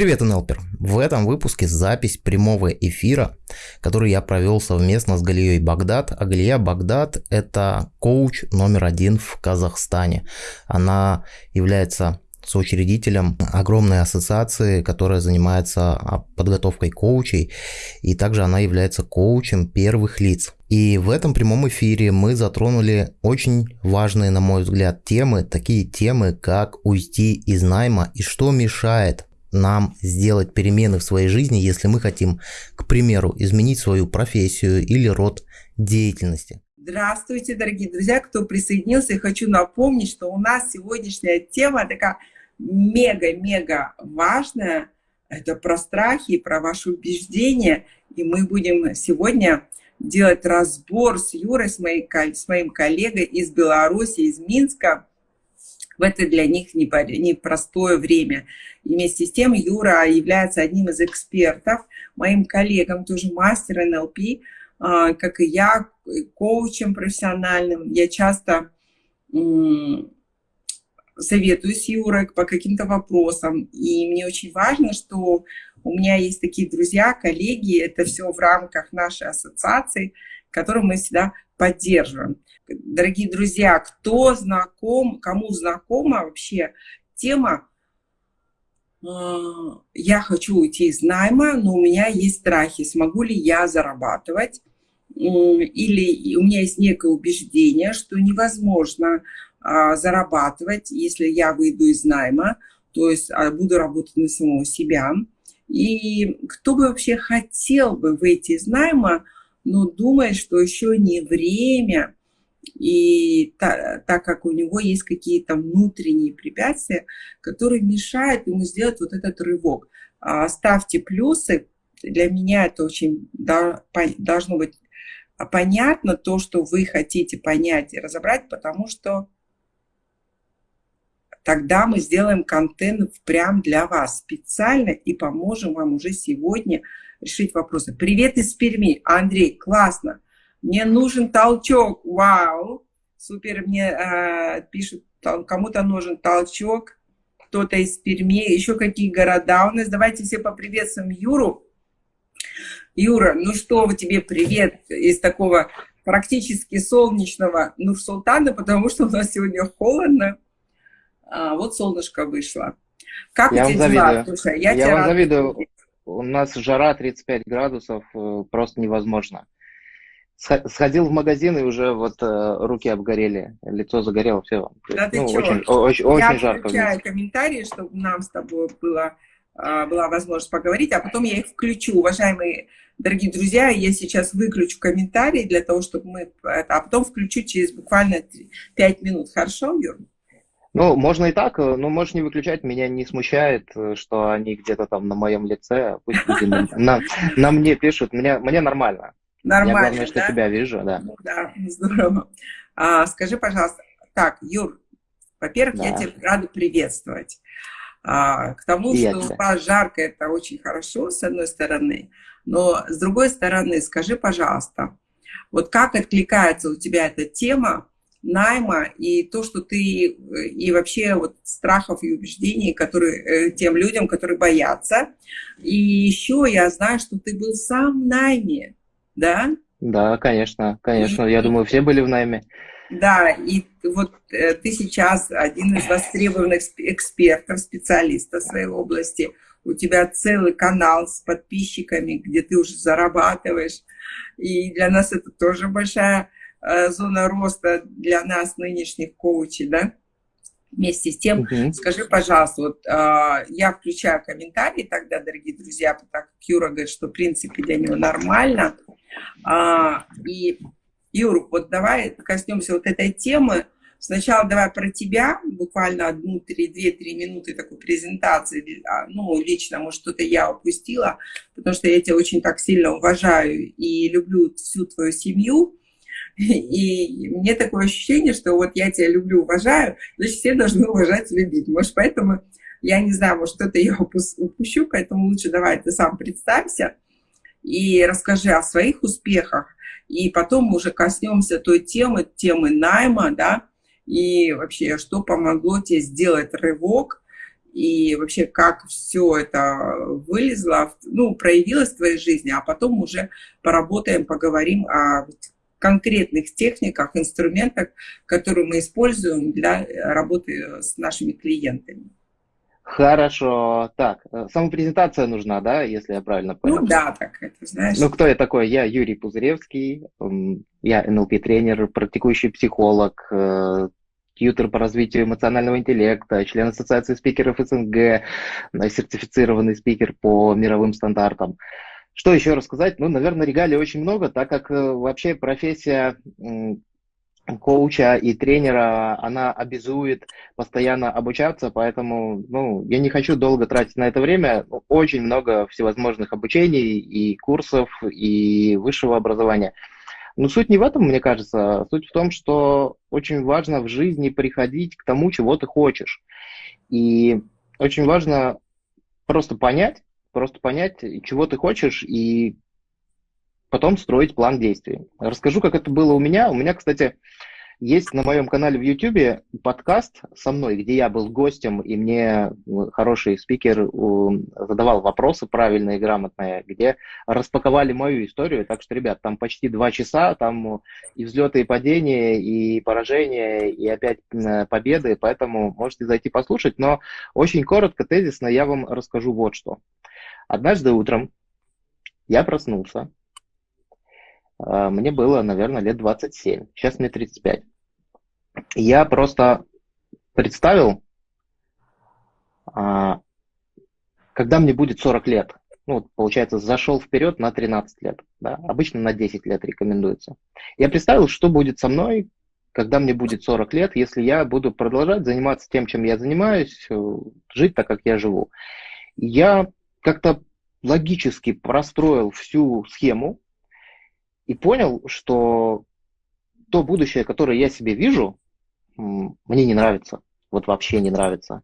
Привет, НЛПер! В этом выпуске запись прямого эфира, который я провел совместно с Галией Багдад. А Галия Багдад – это коуч номер один в Казахстане. Она является соучредителем огромной ассоциации, которая занимается а, подготовкой коучей, и также она является коучем первых лиц. И в этом прямом эфире мы затронули очень важные, на мой взгляд, темы, такие темы, как уйти из найма и что мешает нам сделать перемены в своей жизни, если мы хотим, к примеру, изменить свою профессию или род деятельности. Здравствуйте, дорогие друзья, кто присоединился. Я хочу напомнить, что у нас сегодняшняя тема такая мега-мега важная. Это про страхи, про ваши убеждения. И мы будем сегодня делать разбор с Юрой, с, моей, с моим коллегой из Беларуси, из Минска, в это для них непростое время. И вместе с тем Юра является одним из экспертов, моим коллегам, тоже мастер НЛП, а, как и я, коучем профессиональным. Я часто советую с Юрой по каким-то вопросам. И мне очень важно, что у меня есть такие друзья, коллеги, это все в рамках нашей ассоциации, которую мы всегда поддерживаем. Дорогие друзья, кто знаком, кому знакома вообще тема а, «Я хочу уйти из найма, но у меня есть страхи, смогу ли я зарабатывать?» Или у меня есть некое убеждение, что невозможно а, зарабатывать, если я выйду из найма, то есть а, буду работать на самого себя. И кто бы вообще хотел бы выйти из найма, но думает, что еще не время, и та, так как у него есть какие-то внутренние препятствия, которые мешают ему сделать вот этот рывок. А, ставьте плюсы. Для меня это очень должно быть понятно, то, что вы хотите понять и разобрать, потому что тогда мы сделаем контент прям для вас специально и поможем вам уже сегодня решить вопросы. Привет из Перми. Андрей, классно. Мне нужен толчок. Вау. Супер. Мне э, пишут, кому-то нужен толчок. Кто-то из Перми. Еще какие города у нас. Давайте все поприветствуем Юру. Юра, ну что тебе привет из такого практически солнечного Нур-Султана, потому что у нас сегодня холодно. А, вот солнышко вышло. Как я у тебя дела? Слушай, я, я вам завидую. У нас жара 35 градусов, э, просто невозможно. Сходил в магазин и уже вот э, руки обгорели, лицо загорело, все. Да ну, ты очень, очень, очень я жарко. Я включаю комментарии, чтобы нам с тобой было, а, была возможность поговорить, а потом я их включу. Уважаемые дорогие друзья, я сейчас выключу комментарии для того, чтобы мы... А потом включу через буквально 5 минут. Хорошо, Юр? Ну, можно и так, но можешь не выключать, меня не смущает, э, что они где-то там на моем лице, пусть люди на, на, на мне пишут, мне, мне нормально. Нормально, Я главное, что тебя вижу, да. Да, здорово. А, скажи, пожалуйста, так, Юр, во-первых, да. я тебя рада приветствовать. А, к тому, и что у вас жарко, это очень хорошо, с одной стороны, но с другой стороны, скажи, пожалуйста, вот как откликается у тебя эта тема найма и то, что ты и вообще вот страхов и убеждений, которые э, тем людям, которые боятся. И еще я знаю, что ты был сам в найме, да? Да, конечно, конечно. И, я думаю, все были в найме. Да, и вот э, ты сейчас один из востребованных экспертов, специалистов в своей области. У тебя целый канал с подписчиками, где ты уже зарабатываешь. И для нас это тоже большая Э, зона роста для нас, нынешних коучей, да? Вместе с тем, uh скажи, пожалуйста, вот э, я включаю комментарии тогда, дорогие друзья, так как Юра говорит, что в принципе для него нормально. А, и, Юр, вот давай коснемся вот этой темы. Сначала давай про тебя, буквально одну, три, две, три минуты такой презентации. А, ну, лично, может, что-то я упустила, потому что я тебя очень так сильно уважаю и люблю всю твою семью. И мне такое ощущение, что вот я тебя люблю, уважаю, значит, все должны уважать и любить. Может, поэтому, я не знаю, может, что-то я упущу, поэтому лучше давай ты сам представься и расскажи о своих успехах, и потом мы уже коснемся той темы, темы найма, да, и вообще, что помогло тебе сделать рывок и вообще как все это вылезло, ну, проявилось в твоей жизни, а потом уже поработаем, поговорим о конкретных техниках, инструментах, которые мы используем для работы с нашими клиентами. Хорошо. Так, э, самопрезентация нужна, да, если я правильно понял? Ну да, так это, знаешь. Ну, кто я такой? Я Юрий Пузыревский, я НЛП-тренер, практикующий психолог, э, тьютер по развитию эмоционального интеллекта, член Ассоциации спикеров СНГ, э, сертифицированный спикер по мировым стандартам. Что еще рассказать? Ну, наверное, регалий очень много, так как вообще профессия коуча и тренера, она обязует постоянно обучаться, поэтому ну, я не хочу долго тратить на это время. Очень много всевозможных обучений и курсов, и высшего образования. Но суть не в этом, мне кажется. Суть в том, что очень важно в жизни приходить к тому, чего ты хочешь. И очень важно просто понять, просто понять, чего ты хочешь, и потом строить план действий. Расскажу, как это было у меня. У меня, кстати, есть на моем канале в YouTube подкаст со мной, где я был гостем, и мне хороший спикер задавал вопросы правильные, грамотные, где распаковали мою историю. Так что, ребят, там почти два часа, там и взлеты, и падения, и поражения, и опять победы, поэтому можете зайти послушать. Но очень коротко, тезисно я вам расскажу вот что. Однажды утром я проснулся, мне было, наверное, лет 27. Сейчас мне 35. Я просто представил, а, когда мне будет 40 лет. Ну, получается, зашел вперед на 13 лет. Да? Обычно на 10 лет рекомендуется. Я представил, что будет со мной, когда мне будет 40 лет, если я буду продолжать заниматься тем, чем я занимаюсь, э, жить так, как я живу. Я как-то логически простроил всю схему, и понял, что то будущее, которое я себе вижу, мне не нравится. Вот вообще не нравится.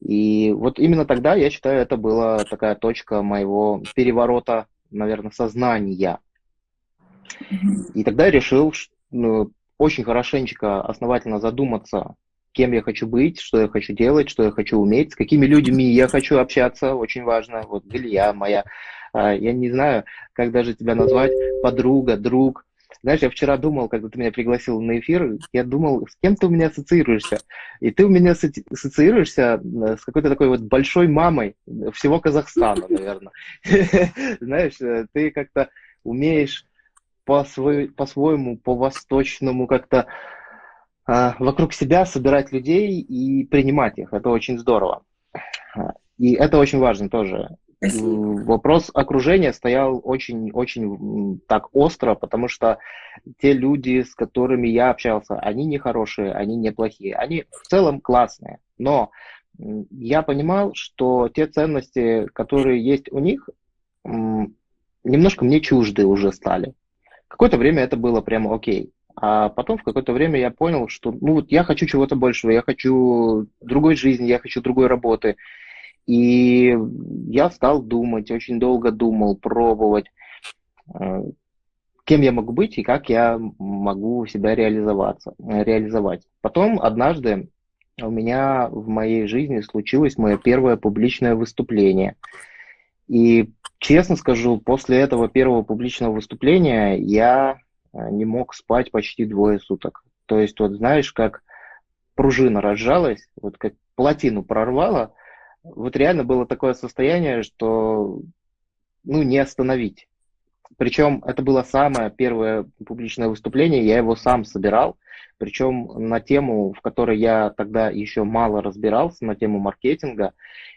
И вот именно тогда, я считаю, это была такая точка моего переворота, наверное, сознания. И тогда я решил ну, очень хорошенечко, основательно задуматься, кем я хочу быть, что я хочу делать, что я хочу уметь, с какими людьми я хочу общаться, очень важно. Вот Илья моя я не знаю, как даже тебя назвать, подруга, друг. Знаешь, я вчера думал, когда ты меня пригласил на эфир, я думал, с кем ты у меня ассоциируешься. И ты у меня ассоциируешься э, с какой-то такой вот большой мамой всего Казахстана, наверное. Знаешь, э, ты как-то умеешь по-своему, по-восточному как-то а, вокруг себя собирать людей и принимать их. Это очень здорово. И это очень важно тоже. Спасибо. Вопрос окружения стоял очень-очень так остро, потому что те люди, с которыми я общался, они не хорошие, они не плохие, они в целом классные. Но я понимал, что те ценности, которые есть у них, немножко мне чужды уже стали. Какое-то время это было прямо окей. А потом в какое-то время я понял, что ну вот я хочу чего-то большего, я хочу другой жизни, я хочу другой работы. И я стал думать, очень долго думал, пробовать, э, кем я могу быть и как я могу себя реализоваться, реализовать. Потом однажды у меня в моей жизни случилось мое первое публичное выступление. И честно скажу, после этого первого публичного выступления я э, не мог спать почти двое суток. То есть, вот знаешь, как пружина разжалась, вот как плотину прорвала, вот реально было такое состояние, что ну, не остановить. Причем это было самое первое публичное выступление, я его сам собирал, причем на тему, в которой я тогда еще мало разбирался, на тему маркетинга.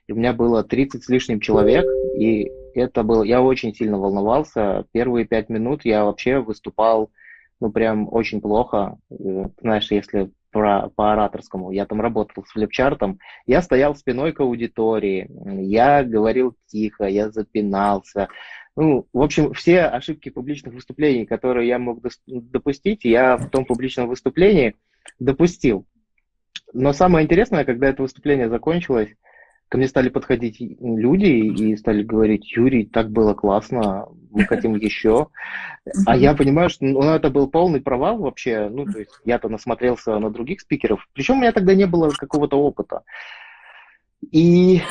И у меня было 30 с лишним человек, и это было, я очень сильно волновался. Первые пять минут я вообще выступал, ну, прям очень плохо. Знаешь, если про, по ораторскому, я там работал с флипчартом, я стоял спиной к аудитории, я говорил тихо, я запинался. Ну, в общем, все ошибки публичных выступлений, которые я мог допустить, я в том публичном выступлении допустил. Но самое интересное, когда это выступление закончилось, ко мне стали подходить люди и стали говорить, Юрий, так было классно, мы хотим еще. А я понимаю, что ну, это был полный провал вообще. Ну, то есть я-то насмотрелся на других спикеров. Причем у меня тогда не было какого-то опыта. И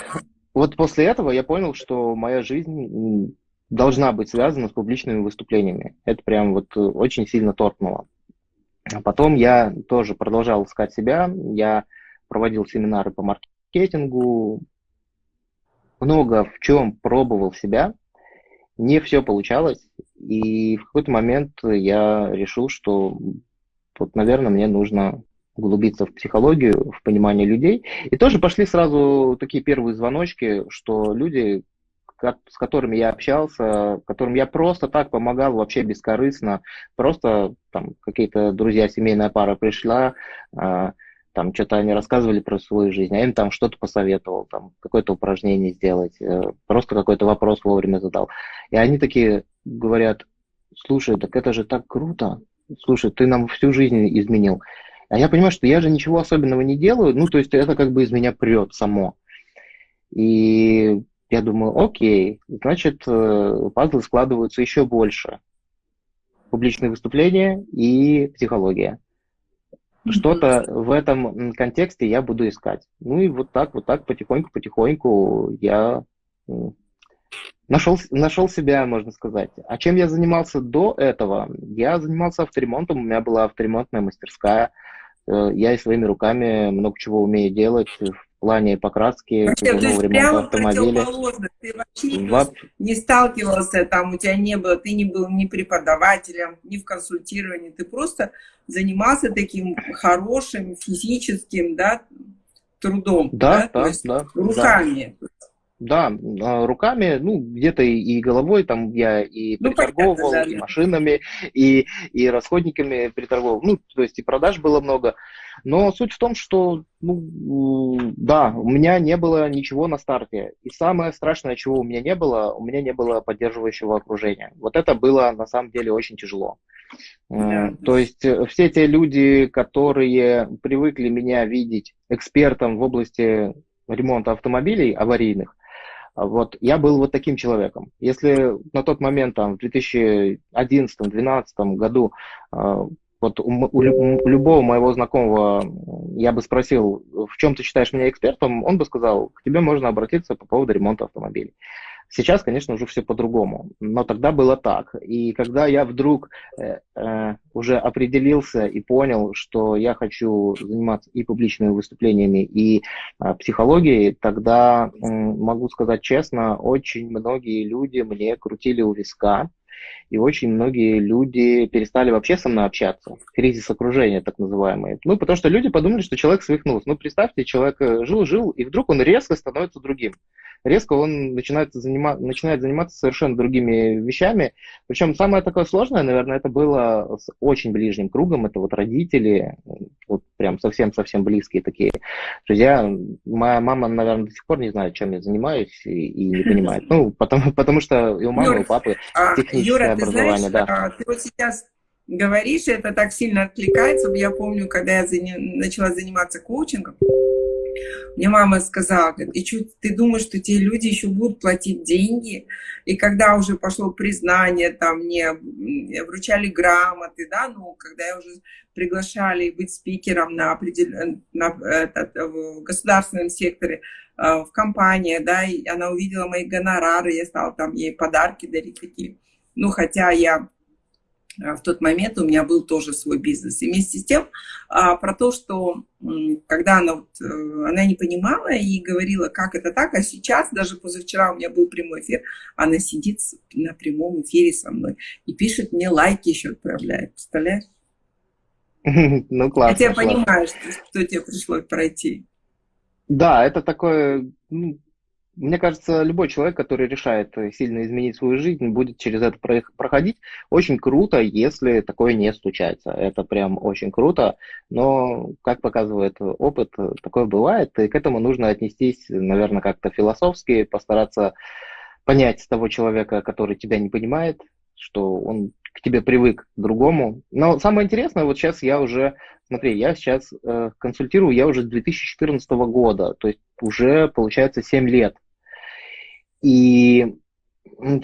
вот после этого я понял, что моя жизнь должна быть связана с публичными выступлениями. Это прям вот очень сильно торкнуло. А потом я тоже продолжал искать себя. Я проводил семинары по маркетингу, много в чем пробовал себя. Не все получалось. И в какой-то момент я решил, что вот, наверное, мне нужно углубиться в психологию, в понимание людей. И тоже пошли сразу такие первые звоночки, что люди, с которыми я общался, которым я просто так помогал, вообще бескорыстно, просто там какие-то друзья, семейная пара пришла, а, там что-то они рассказывали про свою жизнь, а им там что-то посоветовал, там какое-то упражнение сделать, э, просто какой-то вопрос вовремя задал. И они такие говорят, слушай, так это же так круто, слушай, ты нам всю жизнь изменил. А я понимаю, что я же ничего особенного не делаю, ну, то есть это как бы из меня прет само. И я думаю, окей, значит, э, пазлы складываются еще больше. Публичные выступления и психология. Что-то в этом контексте я буду искать. Ну и вот так, вот так, потихоньку-потихоньку я нашел, нашел себя, можно сказать. А чем я занимался до этого? Я занимался авторемонтом, у меня была авторемонтная мастерская. Э, я и своими руками много чего умею делать плане покраски, вообще, то есть прямо автомобиля. Ты вообще Во... не сталкивался, там у тебя не было, ты не был ни преподавателем, ни в консультировании, ты просто занимался таким хорошим физическим, да, трудом, да, да, да, да руками. Да. Да, а, руками, ну, где-то и головой, там я и ну, приторговывал, понятно, да, и машинами, и, и расходниками приторговывал, ну, то есть и продаж было много. Но суть в том, что, ну, да, у меня не было ничего на старте. И самое страшное, чего у меня не было, у меня не было поддерживающего окружения. Вот это было на самом деле очень тяжело. Да. То есть э, все те люди, которые привыкли меня видеть экспертом в области ремонта автомобилей аварийных, вот, я был вот таким человеком. Если на тот момент, там, в 2011-2012 году, а, вот у, у, у любого моего знакомого я бы спросил, в чем ты считаешь меня экспертом, он бы сказал, к тебе можно обратиться по поводу ремонта автомобилей. Сейчас, конечно, уже все по-другому, но тогда было так. И когда я вдруг э, э, уже определился и понял, что я хочу заниматься и публичными выступлениями, и э, психологией, тогда, э, могу сказать честно, очень многие люди мне крутили у виска, и очень многие люди перестали вообще со мной общаться. Кризис окружения, так называемый. Ну, потому что люди подумали, что человек свихнулся. Ну, представьте, человек э, жил-жил, и вдруг он резко становится другим резко он начинает, занима, начинает заниматься совершенно другими вещами. Причем самое такое сложное, наверное, это было с очень ближним кругом. Это вот родители, вот прям совсем-совсем близкие такие друзья. Моя мама, наверное, до сих пор не знает, чем я занимаюсь и, и не понимает. Ну, потому, потому что и у мамы, Юр, и у папы а, техническое Юра, образование. Ты знаешь, да. А, ты вот сейчас говоришь, это так сильно откликается. Я помню, когда я заним, начала заниматься коучингом, мне мама сказала, говорит, и что, ты думаешь, что те люди еще будут платить деньги? И когда уже пошло признание, там мне вручали грамоты, да, ну, когда уже приглашали быть спикером на, определен... на этот, в государственном секторе, э, в компании, да, и она увидела мои гонорары, я стала там ей подарки дарить такие. Ну, хотя я в тот момент у меня был тоже свой бизнес. И вместе с тем а, про то, что когда она, вот, э, она не понимала и говорила, как это так, а сейчас, даже позавчера у меня был прямой эфир, она сидит на прямом эфире со мной и пишет мне лайки еще отправляет, представляешь? Ну, классно. Хотя я понимаю, что, что тебе пришлось пройти. Да, это такое, ну, мне кажется, любой человек, который решает э, сильно изменить свою жизнь, будет через это проходить. Очень круто, если такое не случается. Это прям очень круто. Но, как показывает опыт, такое бывает. И к этому нужно отнестись, наверное, как-то философски, постараться понять того человека, который тебя не понимает, что он к тебе привык к другому. Но самое интересное, вот сейчас я уже, смотри, я сейчас э, консультирую, я уже с 2014 года, то есть уже получается 7 лет и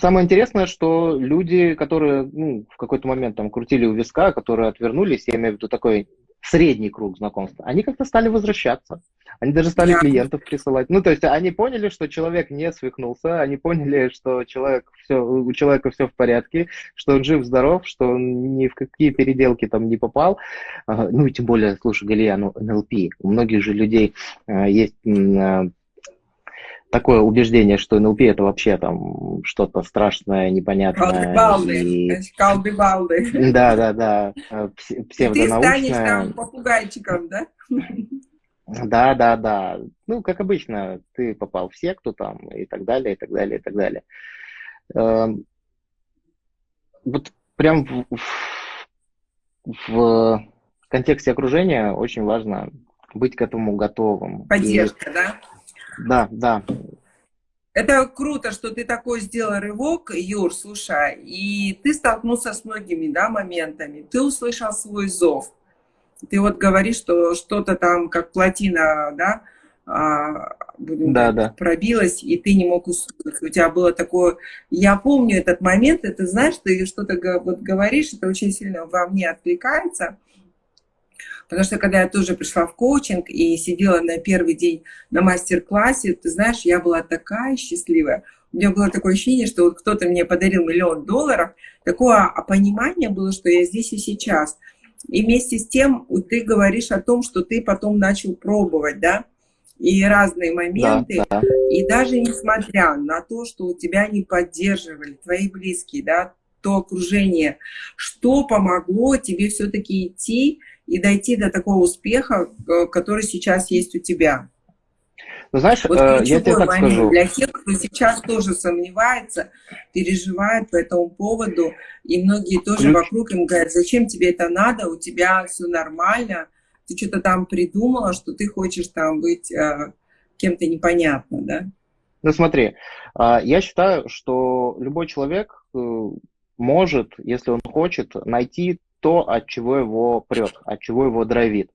самое интересное, что люди, которые ну, в какой-то момент там крутили у виска, которые отвернулись, я имею в виду такой средний круг знакомств, они как-то стали возвращаться. Они даже стали клиентов присылать. Ну, то есть они поняли, что человек не свихнулся, они поняли, что человек все, у человека все в порядке, что он жив-здоров, что он ни в какие переделки там не попал. Ну, и тем более, слушай, Галия, ну, НЛП. У многих же людей э, есть э, такое убеждение, что НЛП это вообще там что-то страшное, непонятное. Калды-балды. И... Калды-балды. Да, да, да. Псевдонаучное. Ты станешь там попугайчиком, да? Да, да, да. Ну, как обычно, ты попал в секту там и так далее, и так далее, и так далее. Эм, вот прям в, в, в контексте окружения очень важно быть к этому готовым. Поддержка, и, да? Да, да. Это круто, что ты такой сделал рывок, Юр, слушай, и ты столкнулся с многими да, моментами. Ты услышал свой зов. Ты вот говоришь, что что-то там, как плотина, да, а, будем да, говорить, да. пробилась, и ты не мог услышать. У тебя было такое... Я помню этот момент, и ты знаешь, ты что-то вот говоришь, это очень сильно во мне откликается. Потому что когда я тоже пришла в коучинг и сидела на первый день на мастер-классе, ты знаешь, я была такая счастливая. У меня было такое ощущение, что вот кто-то мне подарил миллион долларов. Такое понимание было, что я здесь и сейчас. И вместе с тем ты говоришь о том, что ты потом начал пробовать, да, и разные моменты. Да, да. И даже несмотря на то, что у тебя не поддерживали твои близкие, да, то окружение, что помогло тебе все-таки идти и дойти до такого успеха, э, который сейчас есть у тебя? Ну, знаешь, вот э, я тебе так момент скажу. Для тех, кто сейчас тоже сомневается, переживает по этому поводу, и многие тоже Ключ... вокруг им говорят, зачем тебе это надо, у тебя все нормально, ты что-то там придумала, что ты хочешь там быть э, кем-то непонятно, да? Ну смотри, э, я считаю, что любой человек э, может, если он хочет, найти то, от чего его прет, от чего его драйвит.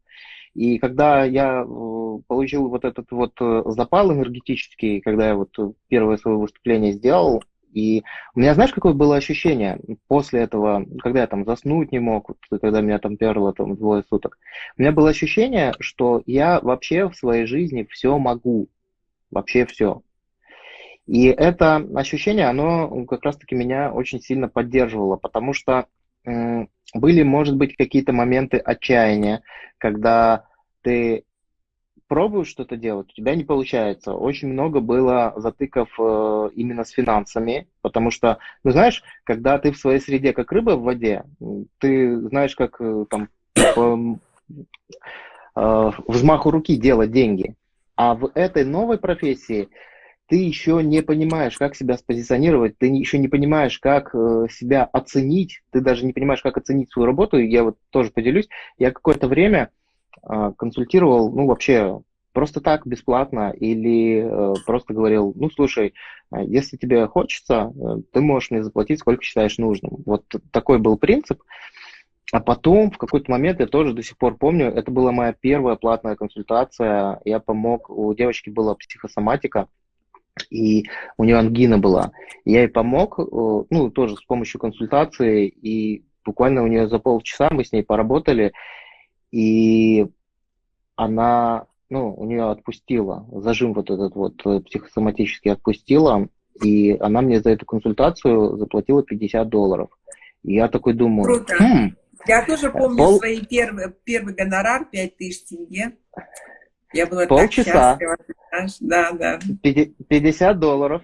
И когда я э, получил вот этот вот э, запал энергетический, когда я вот первое свое выступление сделал, и у меня, знаешь, какое было ощущение после этого, когда я там заснуть не мог, вот, когда меня там перло там двое суток, у меня было ощущение, что я вообще в своей жизни все могу, вообще все. И это ощущение, оно как раз-таки меня очень сильно поддерживало, потому что были, может быть, какие-то моменты отчаяния, когда ты пробуешь что-то делать, у тебя не получается. Очень много было затыков э, именно с финансами, потому что, ну знаешь, когда ты в своей среде как рыба в воде, ты знаешь, как э, там по э, взмаху руки делать деньги. А в этой новой профессии ты еще не понимаешь, как себя спозиционировать, ты еще не понимаешь, как э, себя оценить, ты даже не понимаешь, как оценить свою работу. Я вот тоже поделюсь, я какое-то время э, консультировал, ну, вообще просто так, бесплатно, или э, просто говорил, ну, слушай, э, если тебе хочется, э, ты можешь мне заплатить, сколько считаешь нужным. Вот такой был принцип. А потом, в какой-то момент, я тоже до сих пор помню, это была моя первая платная консультация. Я помог, у девочки была психосоматика, и у нее ангина была. Я ей помог, э, ну, тоже с помощью консультации, и буквально у нее за полчаса мы с ней поработали, и она, ну, у нее отпустила, зажим вот этот вот э, психосоматически отпустила, и она мне за эту консультацию заплатила 50 долларов. И я такой думаю... Круто. Хм, я тоже помню пол... свой первый, первый гонорар 5000 тенге. Я была Полчаса. так счастлива. Да, да. 50 долларов.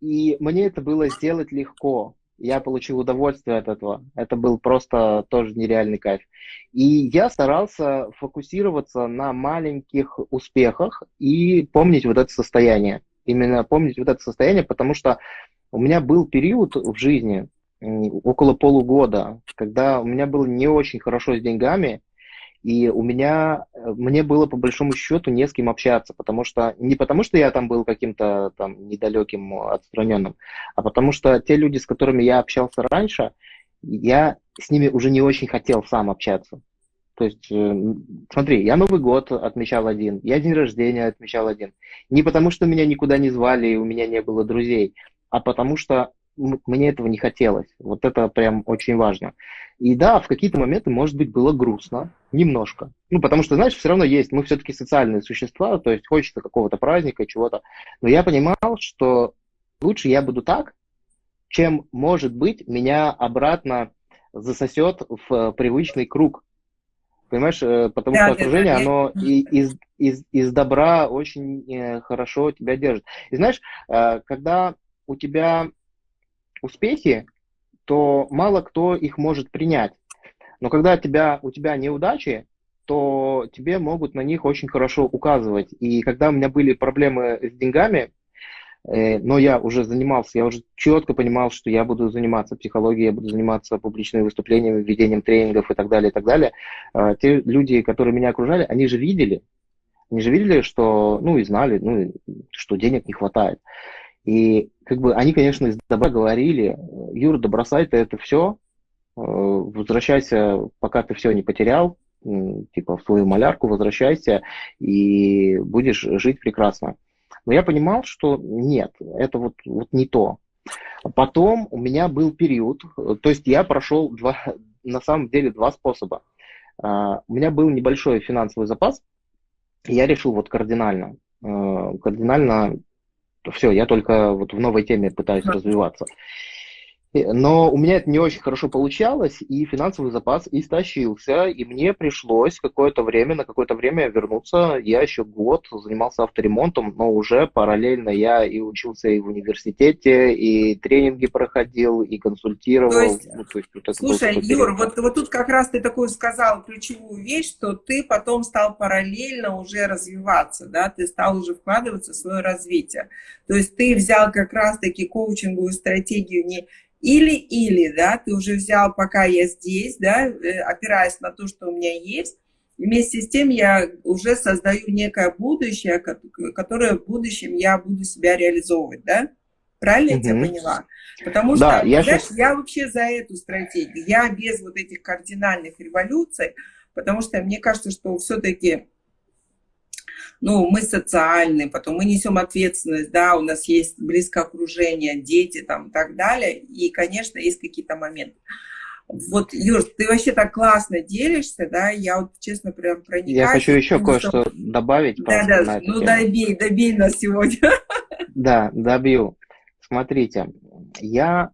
И мне это было сделать легко. Я получил удовольствие от этого. Это был просто тоже нереальный кайф. И я старался фокусироваться на маленьких успехах и помнить вот это состояние. Именно помнить вот это состояние, потому что у меня был период в жизни, около полугода, когда у меня было не очень хорошо с деньгами, и у меня, э, мне было по большому счету не с кем общаться, потому что, не потому что я там был каким-то там недалеким, отстраненным, а потому что те люди, с которыми я общался раньше, я с ними уже не очень хотел сам общаться. То есть, э, смотри, я Новый год отмечал один, я день рождения отмечал один. Не потому, что меня никуда не звали и у меня не было друзей, а потому что мне этого не хотелось. Вот это прям очень важно. И да, в какие-то моменты, может быть, было грустно, немножко. Ну, потому что, знаешь, все равно есть, мы все-таки социальные существа, то есть хочется какого-то праздника, чего-то. Но я понимал, что лучше я буду так, чем, может быть, меня обратно засосет в привычный круг. Понимаешь, э, потому да, что окружение, да, оно и, из, из, из добра очень э, хорошо тебя держит. И знаешь, э, когда у тебя успехи, то мало кто их может принять. Но когда тебя, у тебя неудачи, то тебе могут на них очень хорошо указывать. И когда у меня были проблемы с деньгами, э, но я уже занимался, я уже четко понимал, что я буду заниматься психологией, я буду заниматься публичными выступлениями, ведением тренингов и так далее, и так далее. Э, те люди, которые меня окружали, они же видели, они же видели, что, ну и знали, ну, что денег не хватает. И как бы они, конечно, из добра говорили, Юра, да бросай ты это все, э, возвращайся, пока ты все не потерял, типа в свою малярку возвращайся и будешь жить прекрасно. Но я понимал, что нет, это вот, вот не то. Потом у меня был период, то есть я прошел два, на самом деле два способа. А, у меня был небольшой финансовый запас, и я решил вот кардинально, э, кардинально все, я только вот в новой теме пытаюсь развиваться. Но у меня это не очень хорошо получалось, и финансовый запас истощился, и мне пришлось какое-то время, на какое-то время вернуться. Я еще год занимался авторемонтом, но уже параллельно я и учился и в университете, и тренинги проходил, и консультировал. То есть, ну, то есть, вот слушай, Юр, вот, вот тут как раз ты такую сказал ключевую вещь, что ты потом стал параллельно уже развиваться, да, ты стал уже вкладываться в свое развитие. То есть ты взял как раз-таки коучинговую стратегию не или-или, да, ты уже взял, пока я здесь, да, э, опираясь на то, что у меня есть, вместе с тем я уже создаю некое будущее, которое в будущем я буду себя реализовывать, да? Правильно угу. я тебя поняла? Потому что, да, я, знаешь, сейчас... я вообще за эту стратегию. Я без вот этих кардинальных революций, потому что мне кажется, что все-таки ну, мы социальные, потом мы несем ответственность, да, у нас есть близкое окружение, дети там и так далее, и, конечно, есть какие-то моменты. Вот, Юр, ты вообще так классно делишься, да, я вот, честно, прям проникаюсь. Я хочу еще кое-что что... добавить. Да, да, ну тему. добей, добей нас сегодня. Да, добью. Смотрите, я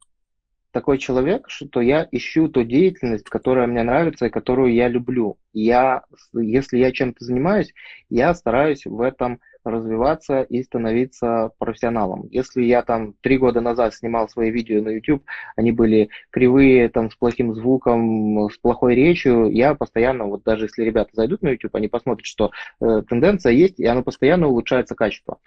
такой человек, что я ищу ту деятельность, которая мне нравится и которую я люблю. Я, если я чем-то занимаюсь, я стараюсь в этом развиваться и становиться профессионалом. Если я там три года назад снимал свои видео на YouTube, они были кривые, там, с плохим звуком, с плохой речью, я постоянно, вот даже если ребята зайдут на YouTube, они посмотрят, что э, тенденция есть, и оно постоянно улучшается качество.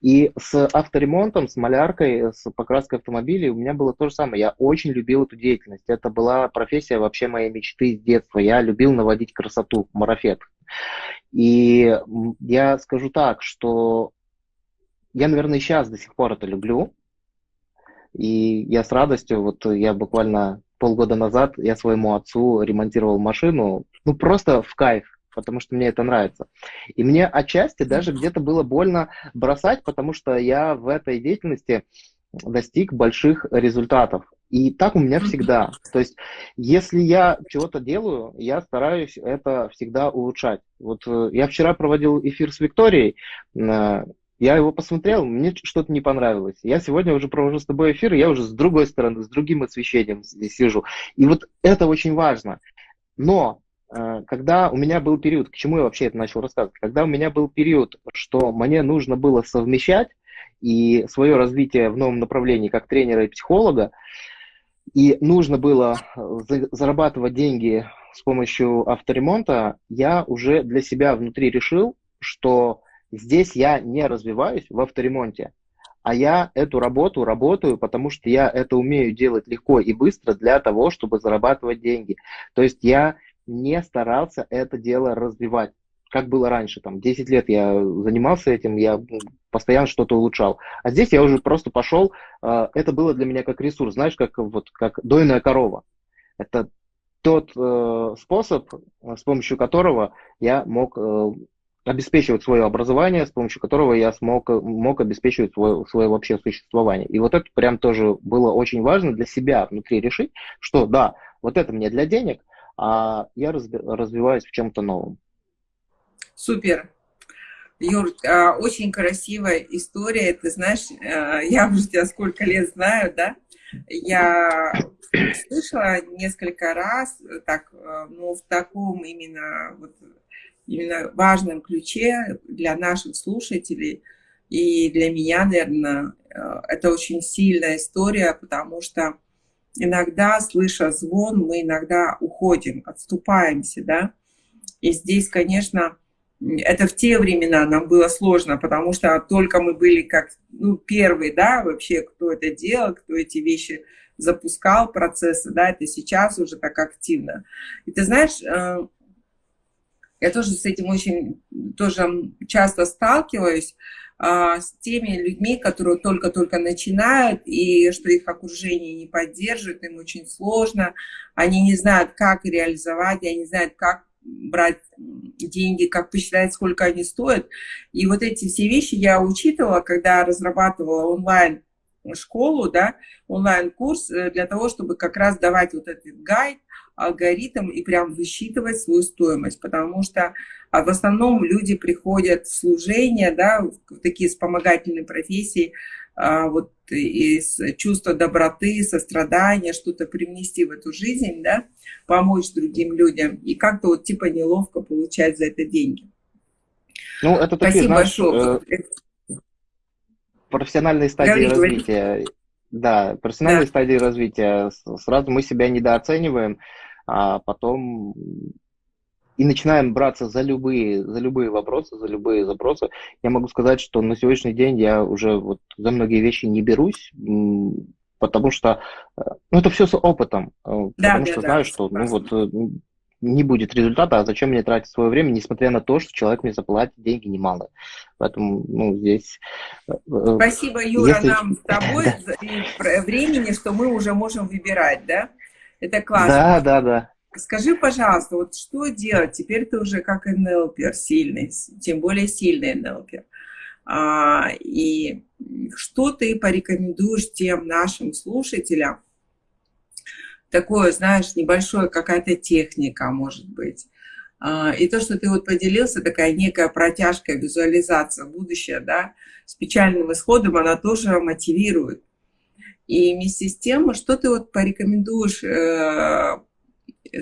И с авторемонтом, с маляркой, с покраской автомобилей у меня было то же самое. Я очень любил эту деятельность. Это была профессия вообще моей мечты с детства. Я любил наводить красоту, марафет. И я скажу так, что я, наверное, сейчас до сих пор это люблю. И я с радостью, вот я буквально полгода назад, я своему отцу ремонтировал машину, ну просто в кайф, потому что мне это нравится. И мне отчасти даже где-то было больно бросать, потому что я в этой деятельности достиг больших результатов. И так у меня всегда. То есть, если я чего-то делаю, я стараюсь это всегда улучшать. Вот э, я вчера проводил эфир с Викторией, э, я его посмотрел, мне что-то не понравилось. Я сегодня уже провожу с тобой эфир, я уже с другой стороны, с другим освещением здесь сижу. И вот это очень важно. Но э, когда у меня был период, к чему я вообще это начал рассказывать, когда у меня был период, что мне нужно было совмещать и свое развитие в новом направлении как тренера и психолога, и нужно было э, зарабатывать деньги с помощью авторемонта, я уже для себя внутри решил, что здесь я не развиваюсь в авторемонте, а я эту работу работаю, потому что я это умею делать легко и быстро для того, чтобы зарабатывать деньги. То есть я не старался это дело развивать. Как было раньше, там, 10 лет я занимался этим, я постоянно что-то улучшал. А здесь я уже просто пошел, а, это было для меня как ресурс, знаешь, как, вот, как дойная корова. Это тот э, способ, с помощью которого я мог э, обеспечивать свое образование, с помощью которого я смог, мог обеспечивать свое, свое вообще существование. И вот это прям тоже было очень важно для себя внутри решить, что да, вот это мне для денег, а я развиваюсь в чем-то новом. Супер. Юр, а, очень красивая история. Ты знаешь, э, я уже тебя сколько лет знаю, да? Я слышала несколько раз, так, э, ну, в таком именно, вот, именно важном ключе для наших слушателей и для меня, наверное, э, это очень сильная история, потому что иногда, слыша звон, мы иногда уходим, отступаемся, да, и здесь, конечно, это в те времена нам было сложно, потому что только мы были как ну, первые, да, вообще, кто это делал, кто эти вещи запускал, процессы, да, это сейчас уже так активно. И ты знаешь, э, я тоже с этим очень тоже часто сталкиваюсь, э, с теми людьми, которые только-только начинают, и что их окружение не поддерживает, им очень сложно, они не знают, как реализовать, они не знают, как брать деньги, как посчитать, сколько они стоят. И вот эти все вещи я учитывала, когда разрабатывала онлайн школу, да, онлайн-курс э, для того, чтобы как раз давать вот этот гайд, алгоритм и прям высчитывать свою стоимость, потому что а в основном люди приходят в служение, да, в такие вспомогательные профессии, вот из чувства доброты, сострадания, что-то привнести в эту жизнь, да, помочь другим людям, и как-то вот типа неловко получать за это деньги. Ну, это такие, Спасибо знаешь, большое. Э, профессиональные стадии Говори, развития. Говори. Да, профессиональные да. стадии развития. Сразу мы себя недооцениваем, а потом и начинаем браться за любые, за любые вопросы, за любые запросы, я могу сказать, что на сегодняшний день я уже вот за многие вещи не берусь, потому что э, ну, это все с опытом, э, да, потому да, что да, знаю, что ну, вот, э, не будет результата, а зачем мне тратить свое время, несмотря на то, что человек мне заплатит деньги немало. Поэтому, ну, здесь... Спасибо, Юра, если... нам с тобой времени, что мы уже можем выбирать, да? Это классно. Да, да, да. Скажи, пожалуйста, вот что делать? Теперь ты уже как НЛПер сильный, тем более сильный НЛПер. А, и что ты порекомендуешь тем нашим слушателям? Такое, знаешь, небольшое какая-то техника, может быть. А, и то, что ты вот поделился, такая некая протяжка, визуализация будущее, да, с печальным исходом, она тоже мотивирует. И вместе с тем, что ты вот порекомендуешь э,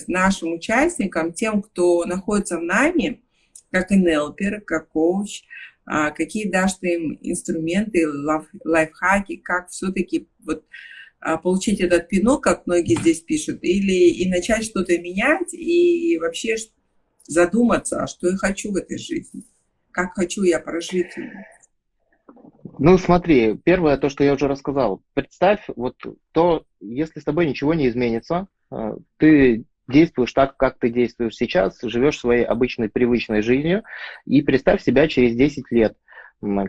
нашим участникам, тем, кто находится в нами, как НЛПер, как коуч, а, какие дашь ты им инструменты, лайфхаки, как все-таки вот а, получить этот пинок, как многие здесь пишут, или и начать что-то менять, и вообще задуматься, а что я хочу в этой жизни, как хочу я прожить ее. Ну, смотри, первое, то, что я уже рассказал. Представь, вот то, если с тобой ничего не изменится, а, ты действуешь так, как ты действуешь сейчас, живешь своей обычной, привычной жизнью, и представь себя через 10 лет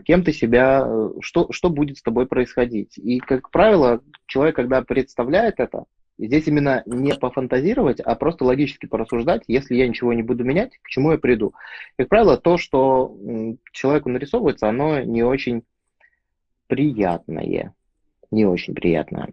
кем ты себя, э, что, что будет с тобой происходить. И, как правило, человек, когда представляет это, здесь именно не пофантазировать, а просто логически порассуждать, если я ничего не буду менять, к чему я приду. Как правило, то, что человеку нарисовывается, оно не очень приятное. Не очень приятное.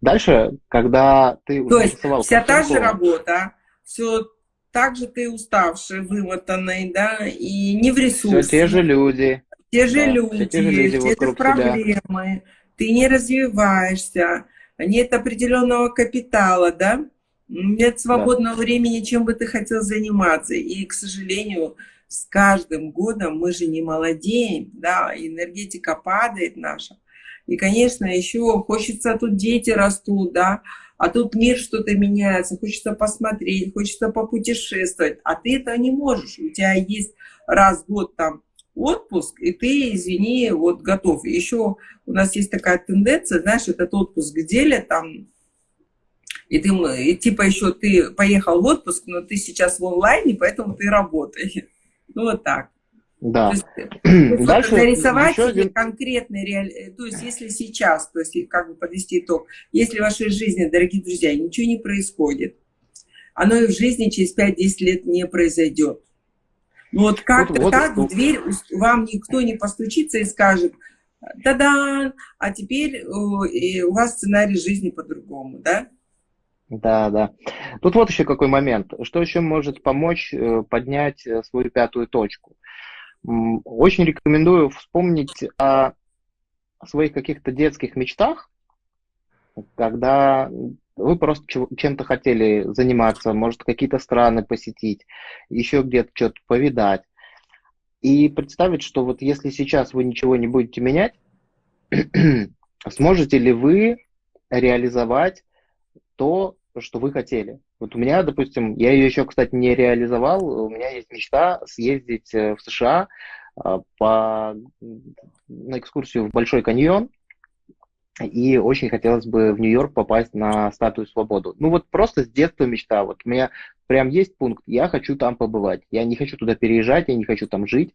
Дальше, когда ты То есть вся та же работа, все так же ты уставший, вымотанный, да, и не в ресурсе. Все те же люди. Те же да, люди, те, же люди те же проблемы, тебя. ты не развиваешься, нет определенного капитала, да, нет свободного да. времени, чем бы ты хотел заниматься. И, к сожалению, с каждым годом мы же не молодеем, да, энергетика падает наша. И, конечно, еще хочется, тут дети растут, да, а тут мир что-то меняется, хочется посмотреть, хочется попутешествовать, а ты это не можешь. У тебя есть раз в год там отпуск, и ты, извини, вот готов. Еще у нас есть такая тенденция, знаешь, этот отпуск делят там, и ты, и типа еще ты поехал в отпуск, но ты сейчас в онлайне, поэтому ты работаешь. Ну вот так. Да. То есть, Дальше нарисовать себе один... конкретный реаль... Э, то есть если сейчас, то есть как бы подвести итог, если в вашей жизни, дорогие друзья, ничего не происходит, оно и в жизни через 5-10 лет не произойдет. Вот как-то вот, так вот, в дверь вам никто не постучится и скажет, да-да, а теперь у вас сценарий жизни по-другому, да? Да, да. Тут вот еще какой момент. Что еще может помочь э, поднять э, свою пятую точку? Очень рекомендую вспомнить о своих каких-то детских мечтах, когда вы просто чем-то хотели заниматься, может, какие-то страны посетить, еще где-то что-то повидать. И представить, что вот если сейчас вы ничего не будете менять, сможете ли вы реализовать то, что вы хотели. Вот у меня, допустим, я ее еще, кстати, не реализовал, у меня есть мечта съездить э, в США а, по, на экскурсию в Большой каньон, и очень хотелось бы в Нью-Йорк попасть на статую свободу. Ну вот просто с детства мечта. Вот у меня прям есть пункт, я хочу там побывать. Я не хочу туда переезжать, я не хочу там жить.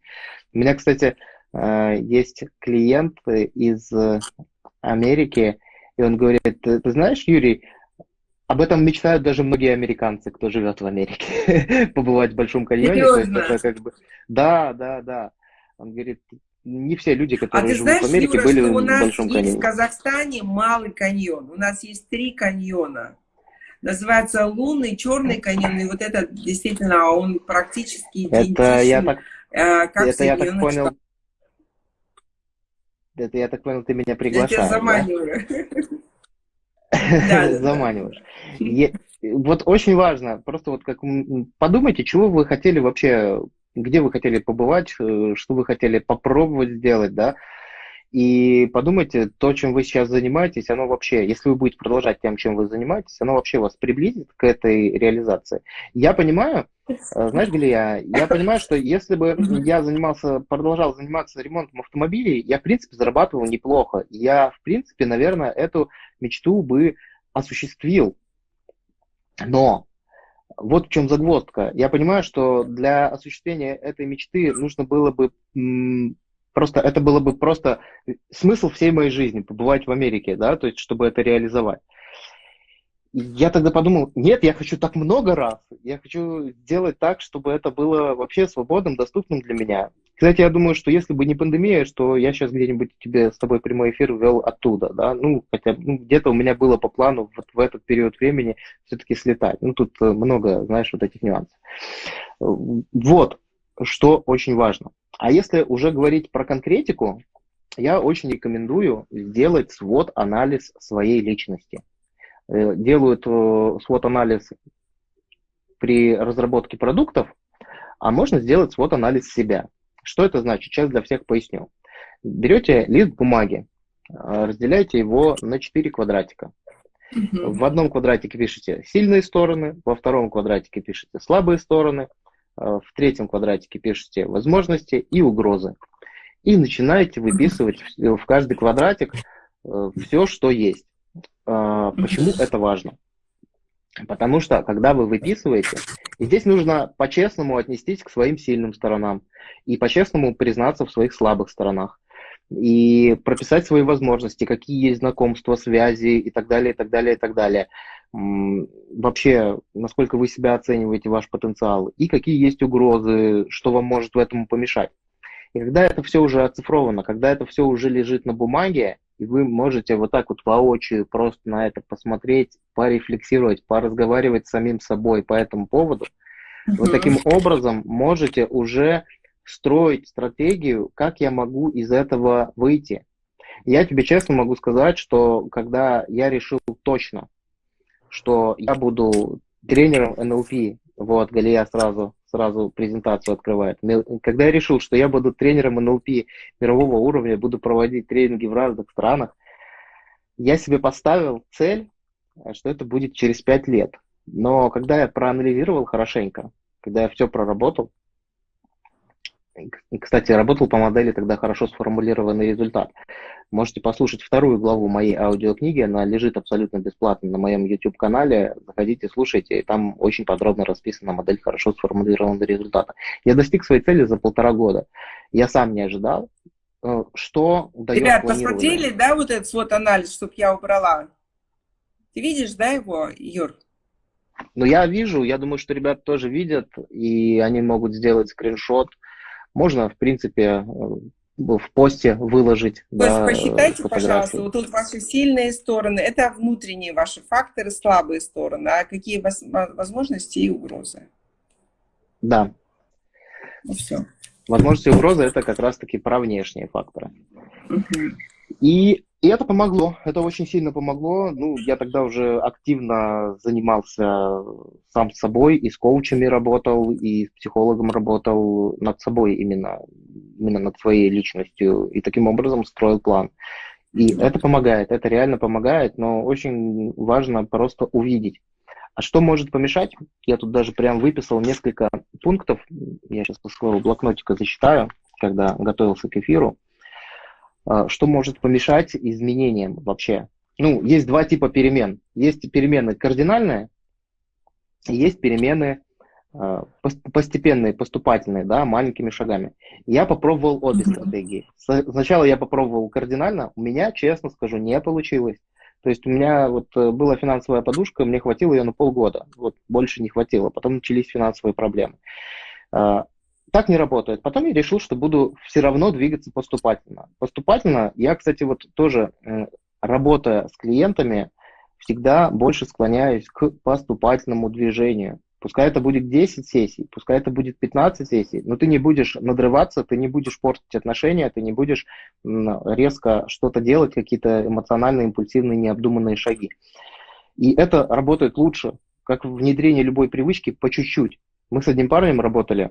У меня, кстати, э, есть клиент из Америки, и он говорит, ты знаешь, Юрий, об этом мечтают даже многие американцы, кто живет в Америке, побывать в Большом каньоне. Серьезно? Это как бы... Да, да, да. Он говорит, не все люди, которые а живут знаешь, в Америке, Юра, были в Большом каньоне. в Казахстане малый каньон. У нас есть три каньона. Называется Лунный, Черный каньон. И вот этот действительно, он практически Это я так, э, как это я так понял. Это я так понял, ты меня приглашаешь. Я тебя заманиваю. Заманиваешь. Вот очень важно, просто вот как подумайте, чего вы хотели вообще где вы хотели побывать, э, что вы хотели попробовать сделать, да, и подумайте, то, чем вы сейчас занимаетесь, оно вообще, если вы будете продолжать тем, чем вы занимаетесь, оно вообще вас приблизит к этой реализации. Я понимаю, знаешь, Галия, я понимаю, что если бы я занимался, продолжал заниматься ремонтом автомобилей, я, в принципе, зарабатывал неплохо. Я, в принципе, наверное, эту мечту бы осуществил. Но вот в чем загвоздка. Я понимаю, что для осуществления этой мечты нужно было бы просто, это было бы просто смысл всей моей жизни, побывать в Америке, да, то есть, чтобы это реализовать. Я тогда подумал, нет, я хочу так много раз, я хочу сделать так, чтобы это было вообще свободным, доступным для меня. Кстати, я думаю, что если бы не пандемия, что я сейчас где-нибудь тебе с тобой прямой эфир вел оттуда, да, ну, хотя ну, где-то у меня было по плану вот в этот период времени все-таки слетать. Ну, тут э, много, знаешь, вот этих нюансов. Вот, что очень важно. А если уже говорить про конкретику, я очень рекомендую сделать свод-анализ своей личности. Э, делают э, свод-анализ при разработке продуктов, а можно сделать свод-анализ себя. Что это значит? Сейчас для всех поясню. Берете лист бумаги, а, разделяете его на 4 квадратика. Угу. В одном квадратике пишете сильные стороны, во втором квадратике пишете слабые стороны, в третьем квадратике пишете возможности и угрозы. И начинаете выписывать в каждый квадратик э, все, что есть. А, почему это важно? Потому что, когда вы выписываете, здесь нужно по-честному отнестись к своим сильным сторонам и по-честному признаться в своих слабых сторонах и прописать свои возможности, какие есть знакомства, связи и так далее, и так далее, и так далее. Вообще, насколько вы себя оцениваете, ваш потенциал, и какие есть угрозы, что вам может в этом помешать. И когда это все уже оцифровано, когда это все уже лежит на бумаге, и вы можете вот так вот воочию просто на это посмотреть, порефлексировать, поразговаривать с самим собой по этому поводу, вы таким образом можете уже строить стратегию, как я могу из этого выйти. Я тебе честно могу сказать, что когда я решил точно, что я буду тренером НЛП, вот, Галия сразу сразу презентацию открывает. Когда я решил, что я буду тренером НЛП мирового уровня, буду проводить тренинги в разных странах, я себе поставил цель, что это будет через пять лет. Но когда я проанализировал хорошенько, когда я все проработал, кстати, работал по модели тогда хорошо сформулированный результат. Можете послушать вторую главу моей аудиокниги, она лежит абсолютно бесплатно на моем YouTube-канале. Заходите, слушайте, и там очень подробно расписана модель хорошо сформулированного результата. Я достиг своей цели за полтора года. Я сам не ожидал, э, что дает Ребят, посмотрели, да, вот этот свод анализ, чтобы я убрала? Ты видишь, да, его, Юр? Но я вижу, я думаю, что ребята тоже видят, и они могут сделать скриншот. Можно, в принципе, э, в посте выложить. То да, есть посчитайте, пожалуйста, вот тут ваши сильные стороны, это внутренние ваши факторы, слабые стороны, а какие возможности и угрозы? Да. Ну все. Возможности и угрозы это как раз-таки про внешние факторы. Угу. И и это помогло, это очень сильно помогло. Ну, я тогда уже активно занимался сам с собой, и с коучами работал, и с психологом работал над собой именно, именно над своей личностью, и таким образом строил план. И это помогает, это реально помогает, но очень важно просто увидеть. А что может помешать? Я тут даже прям выписал несколько пунктов. Я сейчас по своего блокнотика зачитаю, когда готовился к эфиру. А, что может помешать изменениям вообще? Ну, есть два типа перемен. Есть перемены кардинальные, есть перемены а, постепенные, поступательные, да, маленькими шагами. Я попробовал обе стратегии. Сначала я попробовал кардинально, у меня, честно скажу, не получилось. То есть у меня вот э, была финансовая подушка, мне хватило ее на полгода, вот больше не хватило, потом начались финансовые проблемы. Так не работает. Потом я решил, что буду все равно двигаться поступательно. Поступательно, я, кстати, вот тоже, работая с клиентами, всегда больше склоняюсь к поступательному движению. Пускай это будет 10 сессий, пускай это будет 15 сессий, но ты не будешь надрываться, ты не будешь портить отношения, ты не будешь резко что-то делать, какие-то эмоциональные, импульсивные, необдуманные шаги. И это работает лучше, как внедрение любой привычки по чуть-чуть. Мы с одним парнем работали,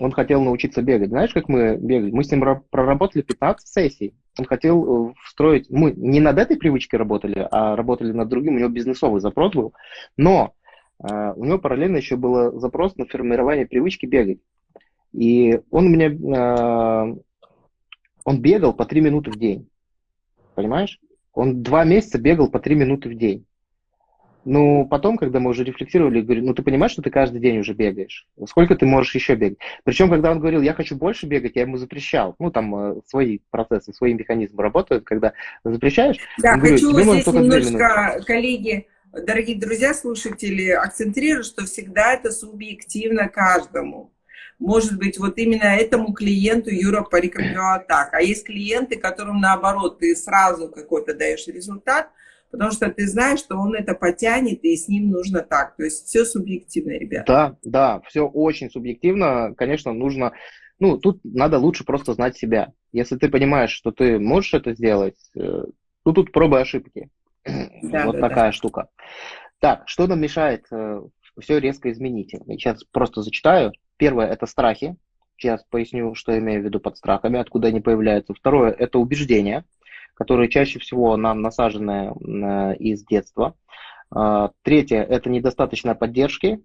он хотел научиться бегать. Знаешь, как мы бегали? Мы с ним проработали 15 сессий. Он хотел э, встроить... Мы не над этой привычкой работали, а работали над другим. У него бизнесовый запрос был. Но э, у него параллельно еще был запрос на формирование привычки бегать. И он у меня... Э, он бегал по 3 минуты в день. Понимаешь? Он два месяца бегал по 3 минуты в день. Ну, потом, когда мы уже рефлексировали, говорю, ну, ты понимаешь, что ты каждый день уже бегаешь? Сколько ты можешь еще бегать? Причем, когда он говорил, я хочу больше бегать, я ему запрещал. Ну, там э, свои процессы, свои механизмы работают, когда запрещаешь. Да, хочу говорит, здесь немножко, коллеги, дорогие друзья, слушатели, акцентирую, что всегда это субъективно каждому. Может быть, вот именно этому клиенту Юра порекомендовал так. А есть клиенты, которым наоборот, ты сразу какой-то даешь результат, потому что ты знаешь, что он это потянет, и с ним нужно так. То есть все субъективно, ребята. Да, да, все очень субъективно. Конечно, нужно... Ну, тут надо лучше просто знать себя. Если ты понимаешь, что ты можешь это сделать, э, ну, тут пробы ошибки. Да, вот да, такая да. штука. Так, что нам мешает э, все резко изменить? Сейчас просто зачитаю. Первое – это страхи. Сейчас поясню, что я имею в виду под страхами, откуда они появляются. Второе – это убеждения которые чаще всего нам насажены э, из детства. А, третье – это недостаточная поддержки.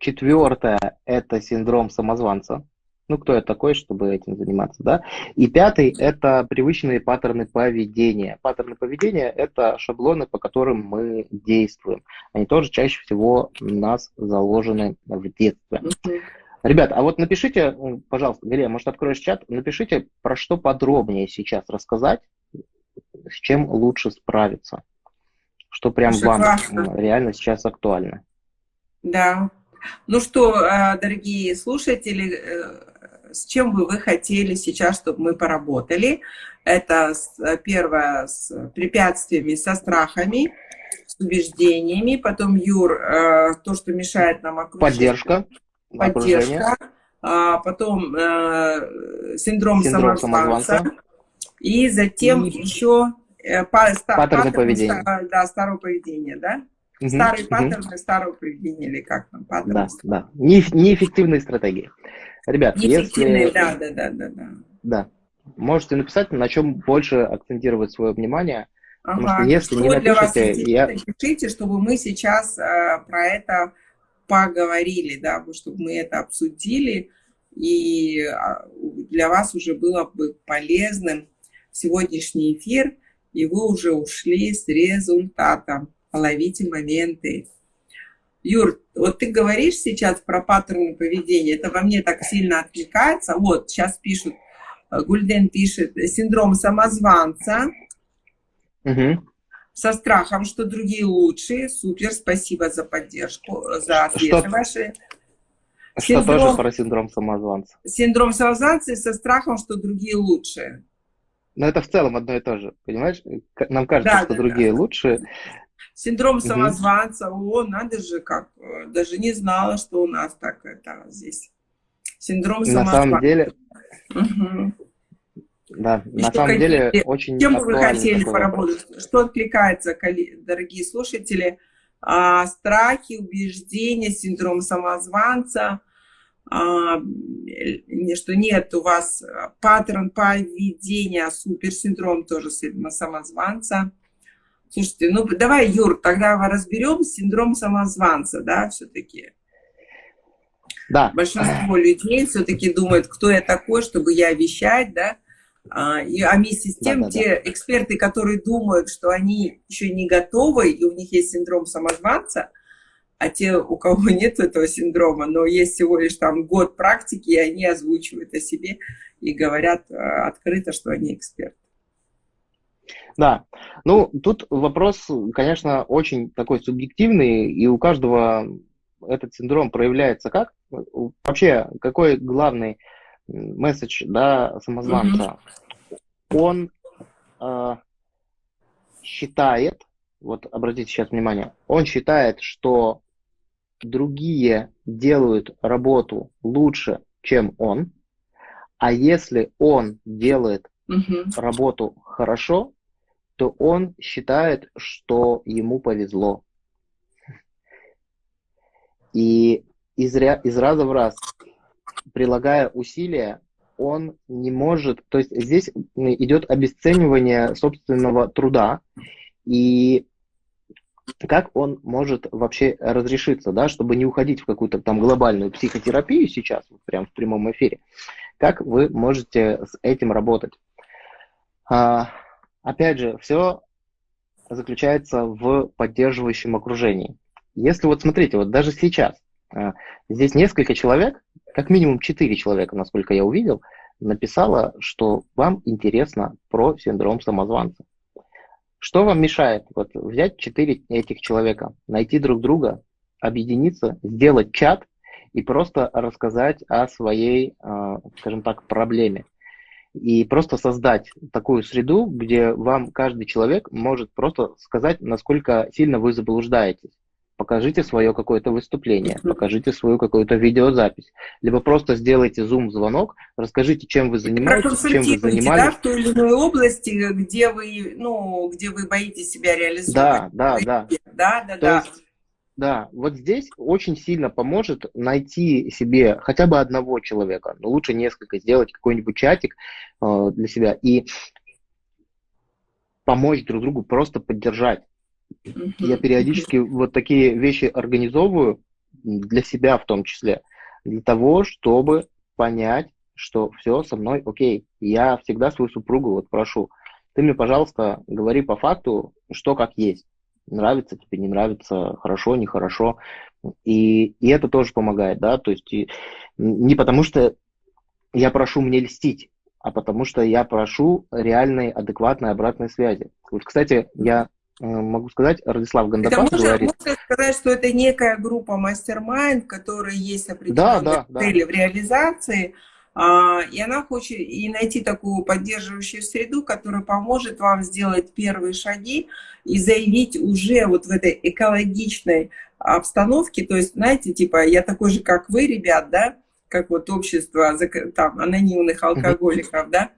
Четвертое – это синдром самозванца. Ну, кто я такой, чтобы этим заниматься, да? И пятый – это привычные паттерны поведения. Паттерны поведения – это шаблоны, по которым мы действуем. Они тоже чаще всего у нас заложены в детстве. Ребят, а вот напишите, пожалуйста, Галия, может, откроешь чат, напишите, про что подробнее сейчас рассказать, с чем лучше справиться, что прям Слушай, вам реально сейчас актуально. Да. Ну что, э, дорогие слушатели, э, с чем бы вы хотели сейчас, чтобы мы поработали? Это э, первое с препятствиями, со страхами, с убеждениями, потом Юр, то, что мешает нам окружение. Поддержка. Поддержка. А потом э, синдром, синдром самозванца. самозванца. И затем и... еще э, па, ста, паттерны поведения. Ста, да, старого поведения, да? Угу, Старые угу. паттерны старого поведения, или как там, паттерны? Да, да. Не, неэффективные стратегии. Ребят, неэффективные, если... да, да, да, да, да. Да. Можете написать, на чем больше акцентировать свое внимание. Ага. Потому что если что не напишите, я... Пишите, чтобы мы сейчас э, про это поговорили, да, чтобы мы это обсудили, и а, для вас уже было бы полезным сегодняшний эфир, и вы уже ушли с результатом. Ловите моменты. Юр, вот ты говоришь сейчас про паттерны поведения, это во мне так сильно откликается. Вот, сейчас пишут, э, Гульден пишет, синдром самозванца. Угу. со страхом, что другие лучшие. Супер, спасибо за поддержку, за ответы что, ваши. Что синдром, тоже про синдром самозванца. Синдром самозванца и со страхом, что другие лучшие. Но это в целом одно и то же, понимаешь? Нам кажется, да, что да, другие да. лучшие. Синдром самозванца, угу. о, надо же, как, э, даже не знала, что у нас так это здесь. Синдром самозванца. На самом деле, угу. Да, и на самом какие, деле очень Чем бы вы хотели поработать? Вопрос. Что откликается, дорогие слушатели? А, страхи, убеждения, синдром самозванца, что нет у вас паттерн поведения, суперсиндром тоже самозванца. Слушайте, ну давай, Юр, тогда разберем синдром самозванца, да, все-таки. Да. Большинство людей все-таки думают, кто я такой, чтобы я вещать, да, а, и, а вместе с тем, да, да, те да. эксперты, которые думают, что они еще не готовы, и у них есть синдром самозванца, а те, у кого нет этого синдрома, но есть всего лишь там год практики, и они озвучивают о себе и говорят а, открыто, что они эксперты. Да, ну тут вопрос, конечно, очень такой субъективный, и у каждого этот синдром проявляется как? Вообще, какой главный месседж да, самозванца, mm-hmm. он э, считает, вот обратите сейчас внимание, он считает, что другие делают работу лучше, чем он, а если он делает mm-hmm. работу хорошо, то он считает, что ему повезло. И из, из раза в раз прилагая усилия, он не может, то есть здесь идет обесценивание собственного труда, и как он может вообще разрешиться, да, чтобы не уходить в какую-то там глобальную психотерапию сейчас, вот прямо в прямом эфире, как вы можете с этим работать? А, опять же, все заключается в поддерживающем окружении. Если вот смотрите, вот даже сейчас, а, здесь несколько человек, как минимум четыре человека, насколько я увидел, написало, что вам интересно про синдром самозванца. Что вам мешает вот, взять четыре этих человека, найти друг друга, объединиться, сделать чат и просто рассказать о своей, а, скажем так, проблеме. И просто создать такую среду, где вам каждый человек может просто сказать, насколько сильно вы заблуждаетесь покажите свое какое-то выступление, покажите свою какую-то видеозапись, либо просто сделайте зум-звонок, расскажите, чем вы занимаетесь, чем вы занимались. Да, в той или иной области, где вы, ну, где вы боитесь себя реализовать. Да, да, да. Да, да, да. Есть, да, вот здесь очень сильно поможет найти себе хотя бы одного человека, но лучше несколько, сделать какой-нибудь чатик э, для себя и помочь друг другу, просто поддержать. Я периодически вот такие вещи организовываю для себя в том числе, для того, чтобы понять, что все со мной окей. Я всегда свою супругу вот прошу, ты мне, пожалуйста, говори по факту, что как есть. Нравится тебе, не нравится, хорошо, нехорошо. И, и это тоже помогает, да, то есть и, не потому что я прошу мне льстить, а потому что я прошу реальной, адекватной обратной связи. Вот, кстати, я могу сказать, Радислав Гандапас это говорит... Можно сказать, что это некая группа мастер-майнд, которой есть определенные да, да, цели да. в реализации, а, и она хочет и найти такую поддерживающую среду, которая поможет вам сделать первые шаги и заявить уже вот в этой экологичной обстановке, то есть, знаете, типа, я такой же, как вы, ребят, да, как вот общество там, анонимных алкоголиков, да,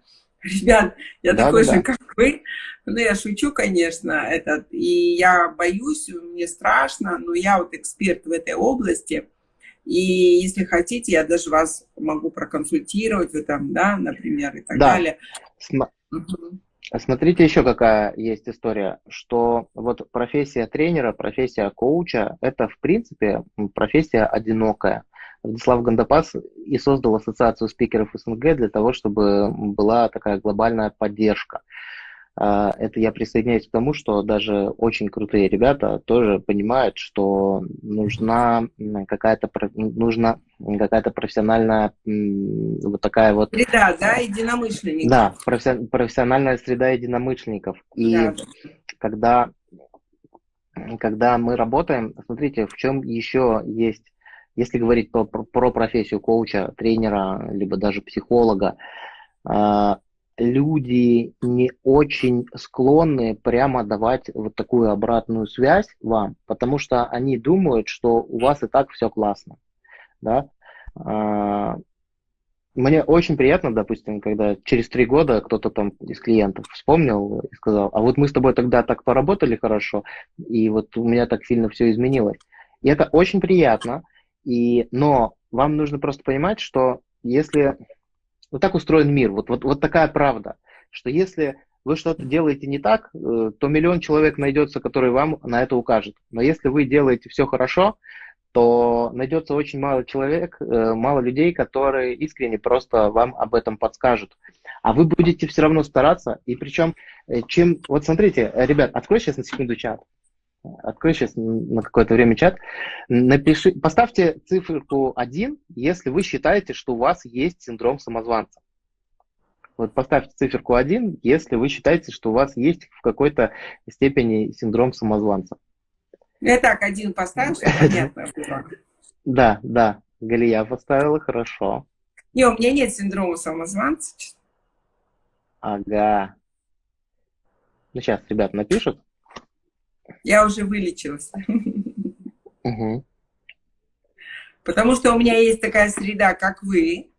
ребят, я да, такой да, же, как вы. Ну, я шучу, конечно, этот, и я боюсь, мне страшно, но я вот эксперт в этой области, и если хотите, я даже вас могу проконсультировать в этом, да, например, и так да. далее. См... Угу. Смотрите еще какая есть история, что вот профессия тренера, профессия коуча, это в принципе профессия одинокая. Владислав Гандапас и создал ассоциацию спикеров СНГ для того, чтобы была такая глобальная поддержка. А, это я присоединяюсь к тому, что даже очень крутые ребята тоже понимают, что нужна какая-то нужна какая-то профессиональная вот такая вот среда, да, единомышленников. Да, профессиональная среда единомышленников. И да. когда когда мы работаем, смотрите, в чем еще есть, если говорить про, про профессию коуча, тренера, либо даже психолога, а, люди не очень склонны прямо давать вот такую обратную связь вам, потому что они думают, что у вас и так все классно. Да? А, мне очень приятно, допустим, когда через три года кто-то там из клиентов вспомнил и сказал, а вот мы с тобой тогда так поработали хорошо, и вот у меня так сильно все изменилось. И это очень приятно, и, но вам нужно просто понимать, что если вот так устроен мир, вот, вот, вот такая правда, что если вы что-то делаете не так, э, то миллион человек найдется, который вам на это укажет. Но если вы делаете все хорошо, то найдется очень мало человек, э, мало людей, которые искренне просто вам об этом подскажут. А вы будете все равно стараться, и причем, э, чем... Вот смотрите, ребят, открой сейчас на секунду чат. Открой сейчас на какое-то время чат. Напиши, поставьте циферку 1, если вы считаете, что у вас есть синдром самозванца. Вот поставьте циферку 1, если вы считаете, что у вас есть в какой-то степени синдром самозванца. Я так один поставил, чтобы понятно было. Да, да, Галия поставила, хорошо. Не, у меня нет синдрома самозванца. Ага. Ну, сейчас ребят напишут. Я уже вылечилась. Угу. Потому что у меня есть такая среда, как вы,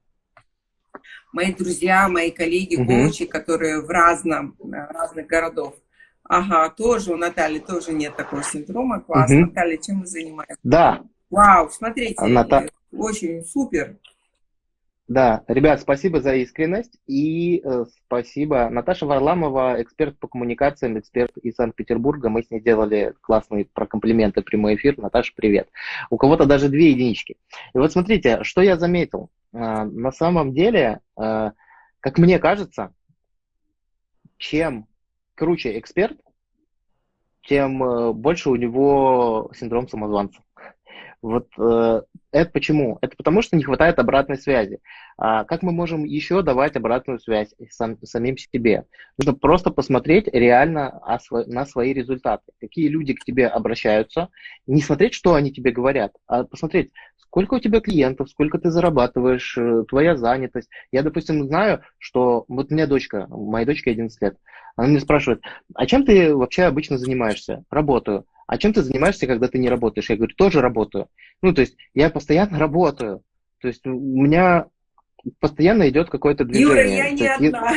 мои друзья, мои коллеги, угу. коучи, которые в разном, разных городах. Ага, тоже у Натальи тоже нет такого синдрома. Класс. Угу. Наталья, чем вы занимаетесь? Да. Вау, смотрите, Ната... очень супер. Да, ребят, спасибо за искренность и э, спасибо. Наташа Варламова, эксперт по коммуникациям, эксперт из Санкт-Петербурга. Мы с ней делали классные про комплименты прямой эфир. Наташа, привет. У кого-то даже две единички. И вот смотрите, что я заметил. Э, на самом деле, э, как мне кажется, чем круче эксперт, тем э, больше у него синдром самозванца. Вот э, это почему? Это потому, что не хватает обратной связи. А как мы можем еще давать обратную связь сам, самим себе? Нужно просто посмотреть реально на свои результаты. Какие люди к тебе обращаются. Не смотреть, что они тебе говорят, а посмотреть, сколько у тебя клиентов, сколько ты зарабатываешь, э, твоя занятость. Я, допустим, знаю, что вот у меня дочка, моей дочке 11 лет, она мне спрашивает, а чем ты вообще обычно занимаешься? Работаю. А чем ты занимаешься, когда ты не работаешь? Я говорю, тоже работаю. Ну, то есть я постоянно работаю. То есть у меня постоянно идет какое-то движение. Юра, я не одна.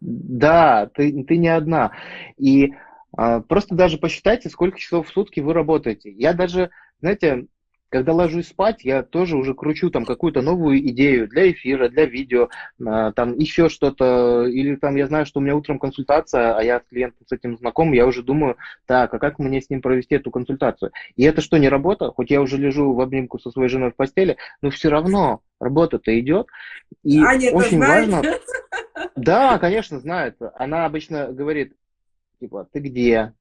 Да, ты, ты не одна. И а, просто даже посчитайте, сколько часов в сутки вы работаете. Я даже, знаете, когда ложусь спать, я тоже уже кручу там какую-то новую идею для эфира, для видео, а, там еще что-то, или там я знаю, что у меня утром консультация, а я с клиентом с этим знаком, я уже думаю, так, а как мне с ним провести эту консультацию? И это что, не работа? Хоть я уже лежу в обнимку со своей женой в постели, но все равно работа-то идет. И Аня очень важно... Да, конечно, знает. Она обычно говорит, типа, ты где?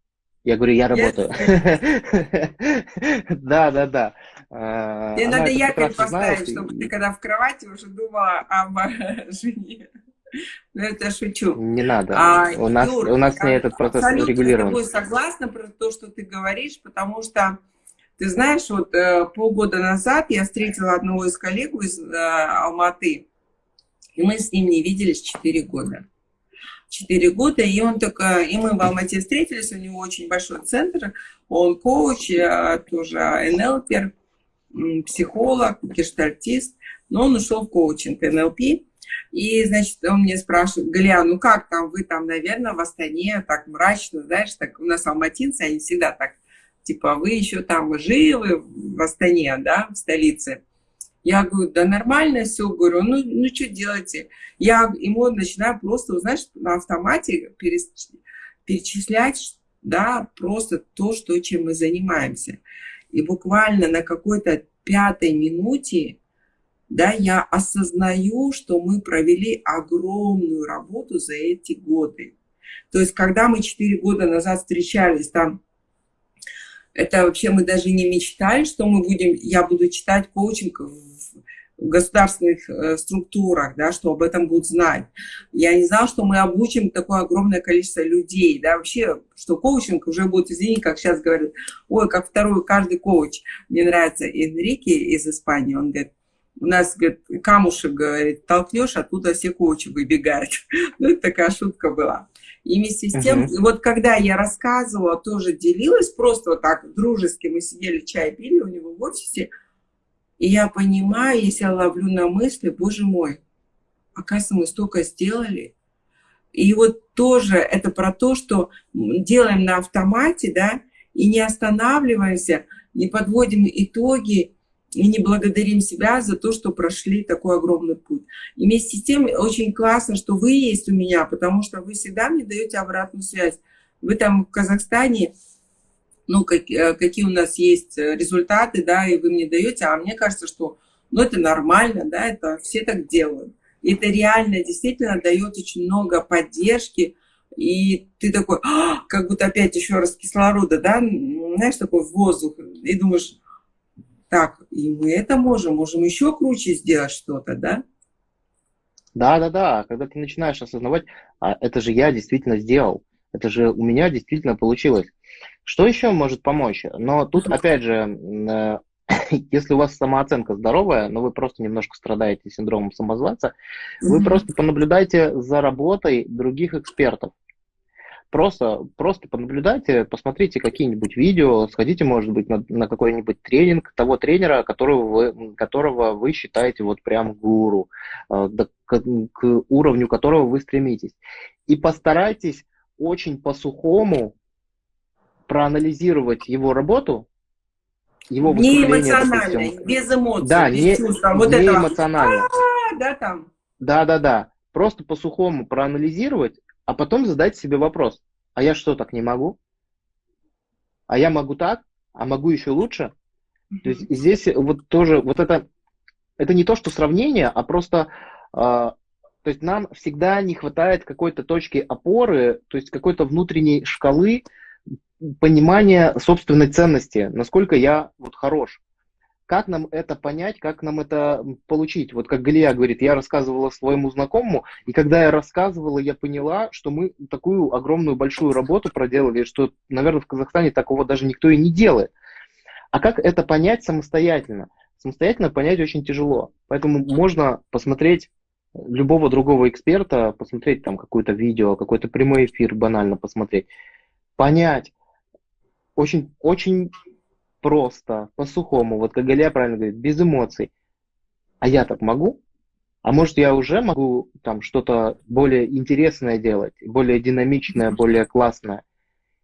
Я говорю, я работаю. Да, да, да. Тебе надо якорь поставить, чтобы ты когда в кровати уже думала об жене. Ну, это шучу. Не надо. А, у нас, Юр, у нас с ней этот процесс регулирован. Я с тобой согласна про то, что ты говоришь, потому что, ты знаешь, вот э, полгода назад я встретила одного из коллег из э, Алматы, и мы с ним не виделись 4 года. 4 года, и он только, и мы в Алмате встретились, у него очень большой центр, он коуч, тоже НЛПер, психолог, гештальтист, но он ушел в коучинг НЛП, и, значит, он мне спрашивает, Галя, ну как там, вы там, наверное, в Астане так мрачно, знаешь, так у нас алматинцы, они всегда так, типа, вы еще там живы в Астане, да, в столице. Я говорю, да нормально все, говорю, ну, ну что делаете? Я ему начинаю просто, знаешь, на автомате перечислять, да, просто то, что, чем мы занимаемся. И буквально на какой-то пятой минуте, да, я осознаю, что мы провели огромную работу за эти годы. То есть, когда мы четыре года назад встречались, там это вообще мы даже не мечтали, что мы будем, я буду читать коучинг в государственных э, структурах, да, что об этом будут знать. Я не знала, что мы обучим такое огромное количество людей, да, вообще, что коучинг уже будет, извини, как сейчас говорят, ой, как второй, каждый коуч. Мне нравится Энрике из Испании, он говорит, у нас, говорит, камушек, говорит, толкнешь, оттуда все коучи выбегают. ну, это такая шутка была. И вместе с тем, uh-huh. вот когда я рассказывала, тоже делилась, просто вот так дружески, мы сидели, чай пили у него в офисе, и я понимаю, если я ловлю на мысли, боже мой, оказывается, мы столько сделали. И вот тоже это про то, что делаем на автомате, да, и не останавливаемся, не подводим итоги, и не благодарим себя за то, что прошли такой огромный путь. И вместе с тем очень классно, что вы есть у меня, потому что вы всегда мне даете обратную связь. Вы там в Казахстане, ну, как, э, какие у нас есть результаты, да, и вы мне даете, а мне кажется, что, ну, это нормально, да, это все так делают. И это реально действительно дает очень много поддержки, и ты такой, а, как будто опять еще раз кислорода, да, знаешь, такой воздух, и думаешь, так, и мы это можем, можем еще круче сделать что-то, да? Да, да, да. Когда ты начинаешь осознавать, а это же я действительно сделал, это же у меня действительно получилось. Что еще может помочь? Но тут, опять же, э, если у вас самооценка здоровая, но вы просто немножко страдаете синдромом самозванца, вы просто понаблюдайте за работой других экспертов. Просто, просто понаблюдайте, посмотрите какие-нибудь видео, сходите, может быть, на, на какой-нибудь тренинг того тренера, которого вы, которого вы считаете вот прям гуру, э, к, к уровню которого вы стремитесь. И постарайтесь очень по-сухому проанализировать его работу, его не эмоционально, допустим. без эмоций, да, без не, чувства. Вот не этого. эмоционально. А, да, там. Да, да, да. Просто по-сухому проанализировать а потом задать себе вопрос, а я что, так не могу? А я могу так? А могу еще лучше? То есть здесь вот тоже, вот это, это не то, что сравнение, а просто, э, то есть нам всегда не хватает какой-то точки опоры, то есть какой-то внутренней шкалы понимания собственной ценности, насколько я вот хорош. Как нам это понять, как нам это получить? Вот как Галия говорит, я рассказывала своему знакомому, и когда я рассказывала, я поняла, что мы такую огромную большую работу проделали, что, наверное, в Казахстане такого даже никто и не делает. А как это понять самостоятельно? Самостоятельно понять очень тяжело. Поэтому можно посмотреть любого другого эксперта, посмотреть там какое-то видео, какой-то прямой эфир банально посмотреть, понять. Очень, очень просто, по-сухому, вот как Галия правильно говорит, без эмоций. А я так могу? А может, я уже могу там что-то более интересное делать, более динамичное, более классное?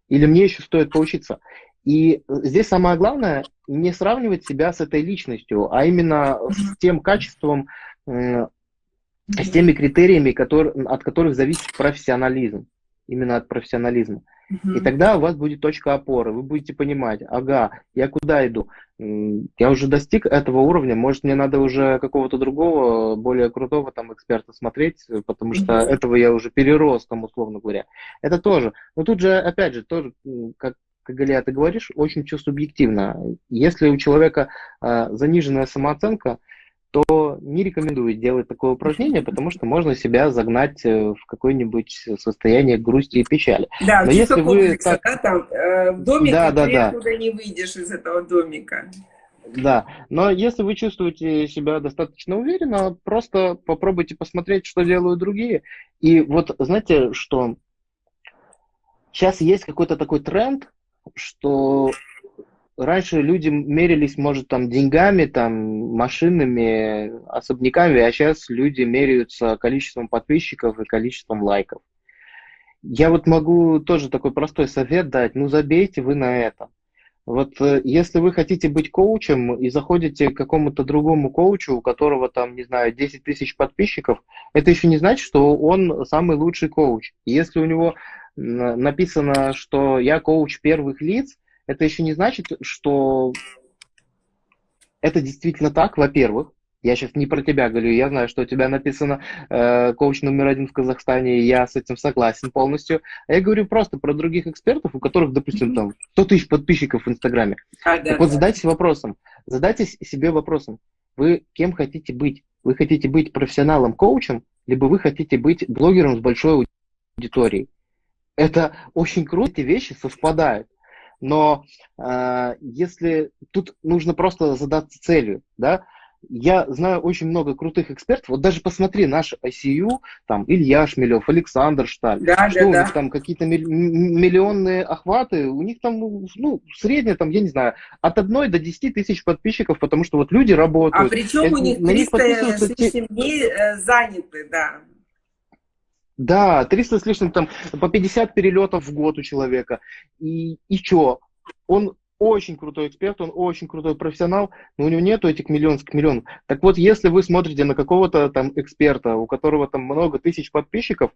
Или мне еще стоит поучиться? И здесь самое главное не сравнивать себя с этой личностью, а именно с тем качеством, с теми критериями, которые, от которых зависит профессионализм. Именно от профессионализма. И тогда у вас будет точка опоры. Вы будете понимать, ага, я куда иду? Я уже достиг этого уровня, может мне надо уже какого-то другого, более крутого там эксперта смотреть, потому что этого я уже перерос, там, условно говоря. Это тоже. Но тут же, опять же, тоже, как, как Галия, ты говоришь, очень все субъективно. Если у человека э, заниженная самооценка, то не рекомендую делать такое упражнение, потому что можно себя загнать э, в какое-нибудь состояние грусти и печали. Да, Но если вы так... да, там, э, в домике да, да, ты да. оттуда не выйдешь из этого домика. Да, но если вы чувствуете себя достаточно уверенно, просто попробуйте посмотреть, что делают другие. И вот знаете, что сейчас есть какой-то такой тренд, что раньше люди мерились, может, там деньгами, там машинами, особняками, а сейчас люди меряются количеством подписчиков и количеством лайков. Я вот могу тоже такой простой совет дать, ну забейте вы на это. Вот э, если вы хотите быть коучем и заходите к какому-то другому коучу, у которого там, не знаю, 10 тысяч подписчиков, это еще не значит, что он самый лучший коуч. Если у него написано, что я коуч первых лиц, это еще не значит, что это действительно так, во-первых. Я сейчас не про тебя говорю, я знаю, что у тебя написано э, коуч номер один в Казахстане, и я с этим согласен полностью. А я говорю просто про других экспертов, у которых, допустим, там 100 тысяч подписчиков в Инстаграме. А, да, так да. вот задайтесь вопросом, задайте себе вопросом, вы кем хотите быть. Вы хотите быть профессионалом-коучем, либо вы хотите быть блогером с большой аудиторией. Это очень круто, эти вещи совпадают. Но э, если тут нужно просто задаться целью, да, я знаю очень много крутых экспертов. Вот даже посмотри наш ICU, там Илья Шмелев, Александр Шталь. Да, что да, у да. них там какие-то миллионные охваты, у них там, ну, среднее там, я не знаю, от одной до 10 тысяч подписчиков, потому что вот люди работают. А причем это, у них 300 с лишним дней э, заняты, да. Да, 300 с лишним, там, по 50 перелетов в год у человека. И, и что? Он очень крутой эксперт, он очень крутой профессионал, но у него нету этих миллионов. Так вот, если вы смотрите на какого-то там эксперта, у которого там много тысяч подписчиков,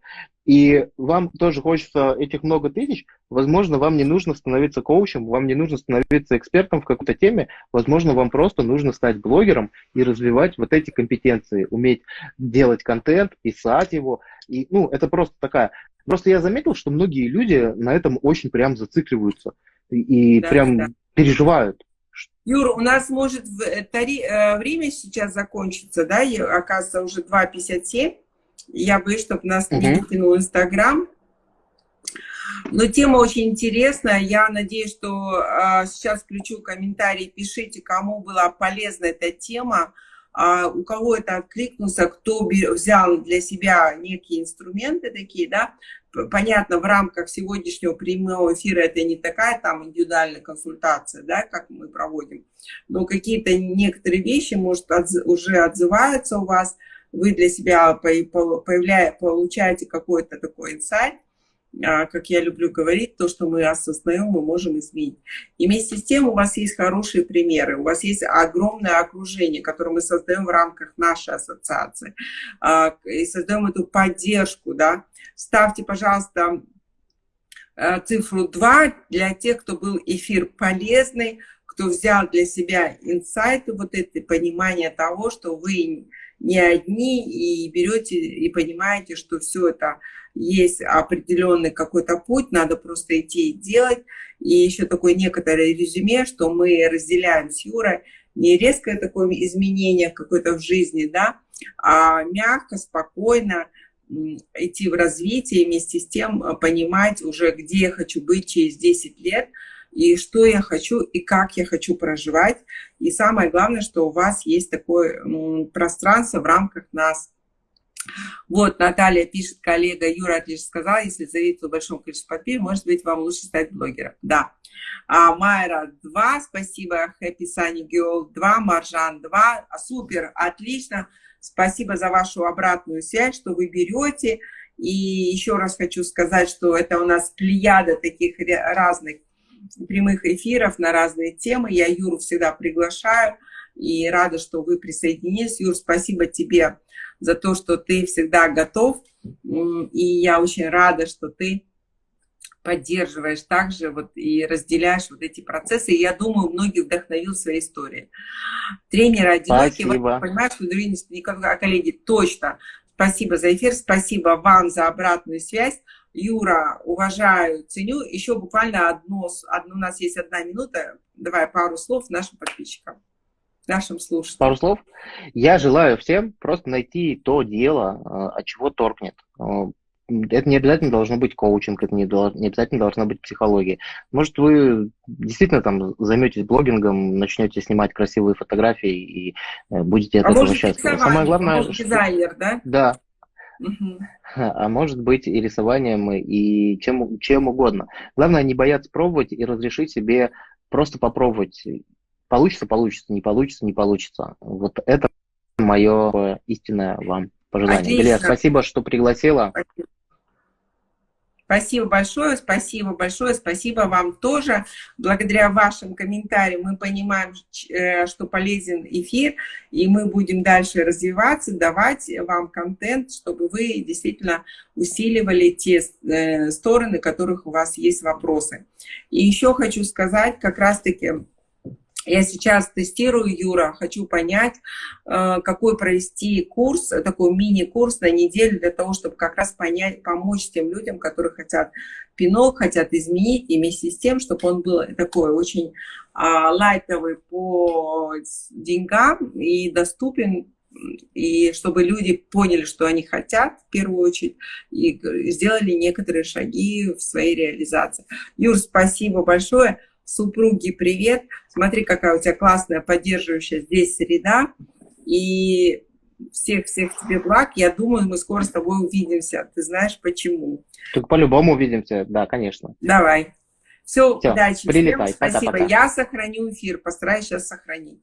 и вам тоже хочется этих много тысяч, возможно, вам не нужно становиться коучем, вам не нужно становиться экспертом в какой-то теме, возможно, вам просто нужно стать блогером и развивать вот эти компетенции, уметь делать контент, писать его, и, ну, это просто такая... Просто я заметил, что многие люди на этом очень прям зацикливаются и да, прям да. переживают. Юр, у нас может тари, э, время сейчас закончиться, да, и, оказывается, уже 2.57. Я боюсь, чтобы нас угу. не выкинул Инстаграм. Но тема очень интересная. Я надеюсь, что э, сейчас включу комментарии. Пишите, кому была полезна эта тема, э, у кого это откликнулся, кто взял для себя некие инструменты такие, да, понятно, в рамках сегодняшнего прямого эфира это не такая там индивидуальная консультация, да, как мы проводим, но какие-то некоторые вещи, может, отз уже отзываются у вас, вы для себя появляя, получаете какой-то такой инсайт, а, как я люблю говорить, то, что мы осознаем, мы можем изменить. И вместе с тем у вас есть хорошие примеры, у вас есть огромное окружение, которое мы создаем в рамках нашей ассоциации, а, и создаем эту поддержку, да. Ставьте, пожалуйста, э, цифру 2 для тех, кто был эфир полезный, кто взял для себя инсайты, вот это понимание того, что вы не одни и берете и понимаете, что все это есть определенный какой-то путь, надо просто идти и делать. И еще такое некоторое резюме, что мы разделяем с Юрой не резкое такое изменение какое-то в жизни, да, а мягко, спокойно идти в развитие, вместе с тем э, понимать уже, где я хочу быть через 10 лет, и что я хочу, и как я хочу проживать. И самое главное, что у вас есть такое пространство в рамках нас. Вот, Наталья пишет, коллега Юра отлично сказал, если зависит в большом количестве подписчиков, может быть, вам лучше стать блогером. Да. А, Майра 2, спасибо, Happy Sunny Girl 2, Маржан 2, а, супер, отлично. Спасибо за вашу обратную связь, что вы берете. И еще раз хочу сказать, что это у нас плеяда таких разных прямых эфиров на разные темы. Я Юру всегда приглашаю и рада, что вы присоединились. Юр, спасибо тебе за то, что ты всегда готов. И я очень рада, что ты поддерживаешь также вот и разделяешь вот эти процессы. И я думаю, многих вдохновил своей историей. Тренер одинокий, вот, понимаешь, что никогда, коллеги, точно. Спасибо за эфир, спасибо вам за обратную связь. Юра, уважаю, ценю. Еще буквально одно, одно, у нас есть одна минута. Давай пару слов нашим подписчикам, нашим слушателям. Пару слов. Я желаю всем просто найти то дело, э, от чего торкнет. Это не обязательно должно быть коучинг, это не, не обязательно должна быть психология. Может, вы действительно там займетесь блогингом, начнете снимать красивые фотографии и э, будете от а этого счастливы. Самое главное, может, дизайнер, да? Да, а может быть и рисованием, и чем, чем угодно. Главное не бояться пробовать и разрешить себе просто попробовать. Получится, получится, не получится, не получится. Вот это мое истинное вам пожелание. Галия, спасибо, что пригласила. Спасибо. Спасибо большое, спасибо большое, спасибо вам тоже. Благодаря вашим комментариям мы понимаем, э, что полезен эфир, и мы будем дальше развиваться, давать вам контент, чтобы вы действительно усиливали те э, стороны, которых у вас есть вопросы. И еще хочу сказать, как раз-таки я сейчас тестирую, Юра, хочу понять, э, какой провести курс, такой мини-курс на неделю для того, чтобы как раз понять, помочь тем людям, которые хотят пинок, хотят изменить, и вместе с тем, чтобы он был такой очень а, лайтовый по деньгам и доступен, и чтобы люди поняли, что они хотят в первую очередь, и сделали некоторые шаги в своей реализации. Юр, спасибо большое. Супруги, привет. Смотри, какая у тебя классная, поддерживающая здесь среда. И всех-всех тебе благ. Я думаю, мы скоро с тобой увидимся. Ты знаешь, почему. Тут по-любому увидимся, да, конечно. Давай. Все, Все удачи. Прилетай. Всем спасибо. Пока -пока. Я сохраню эфир, постараюсь сейчас сохранить.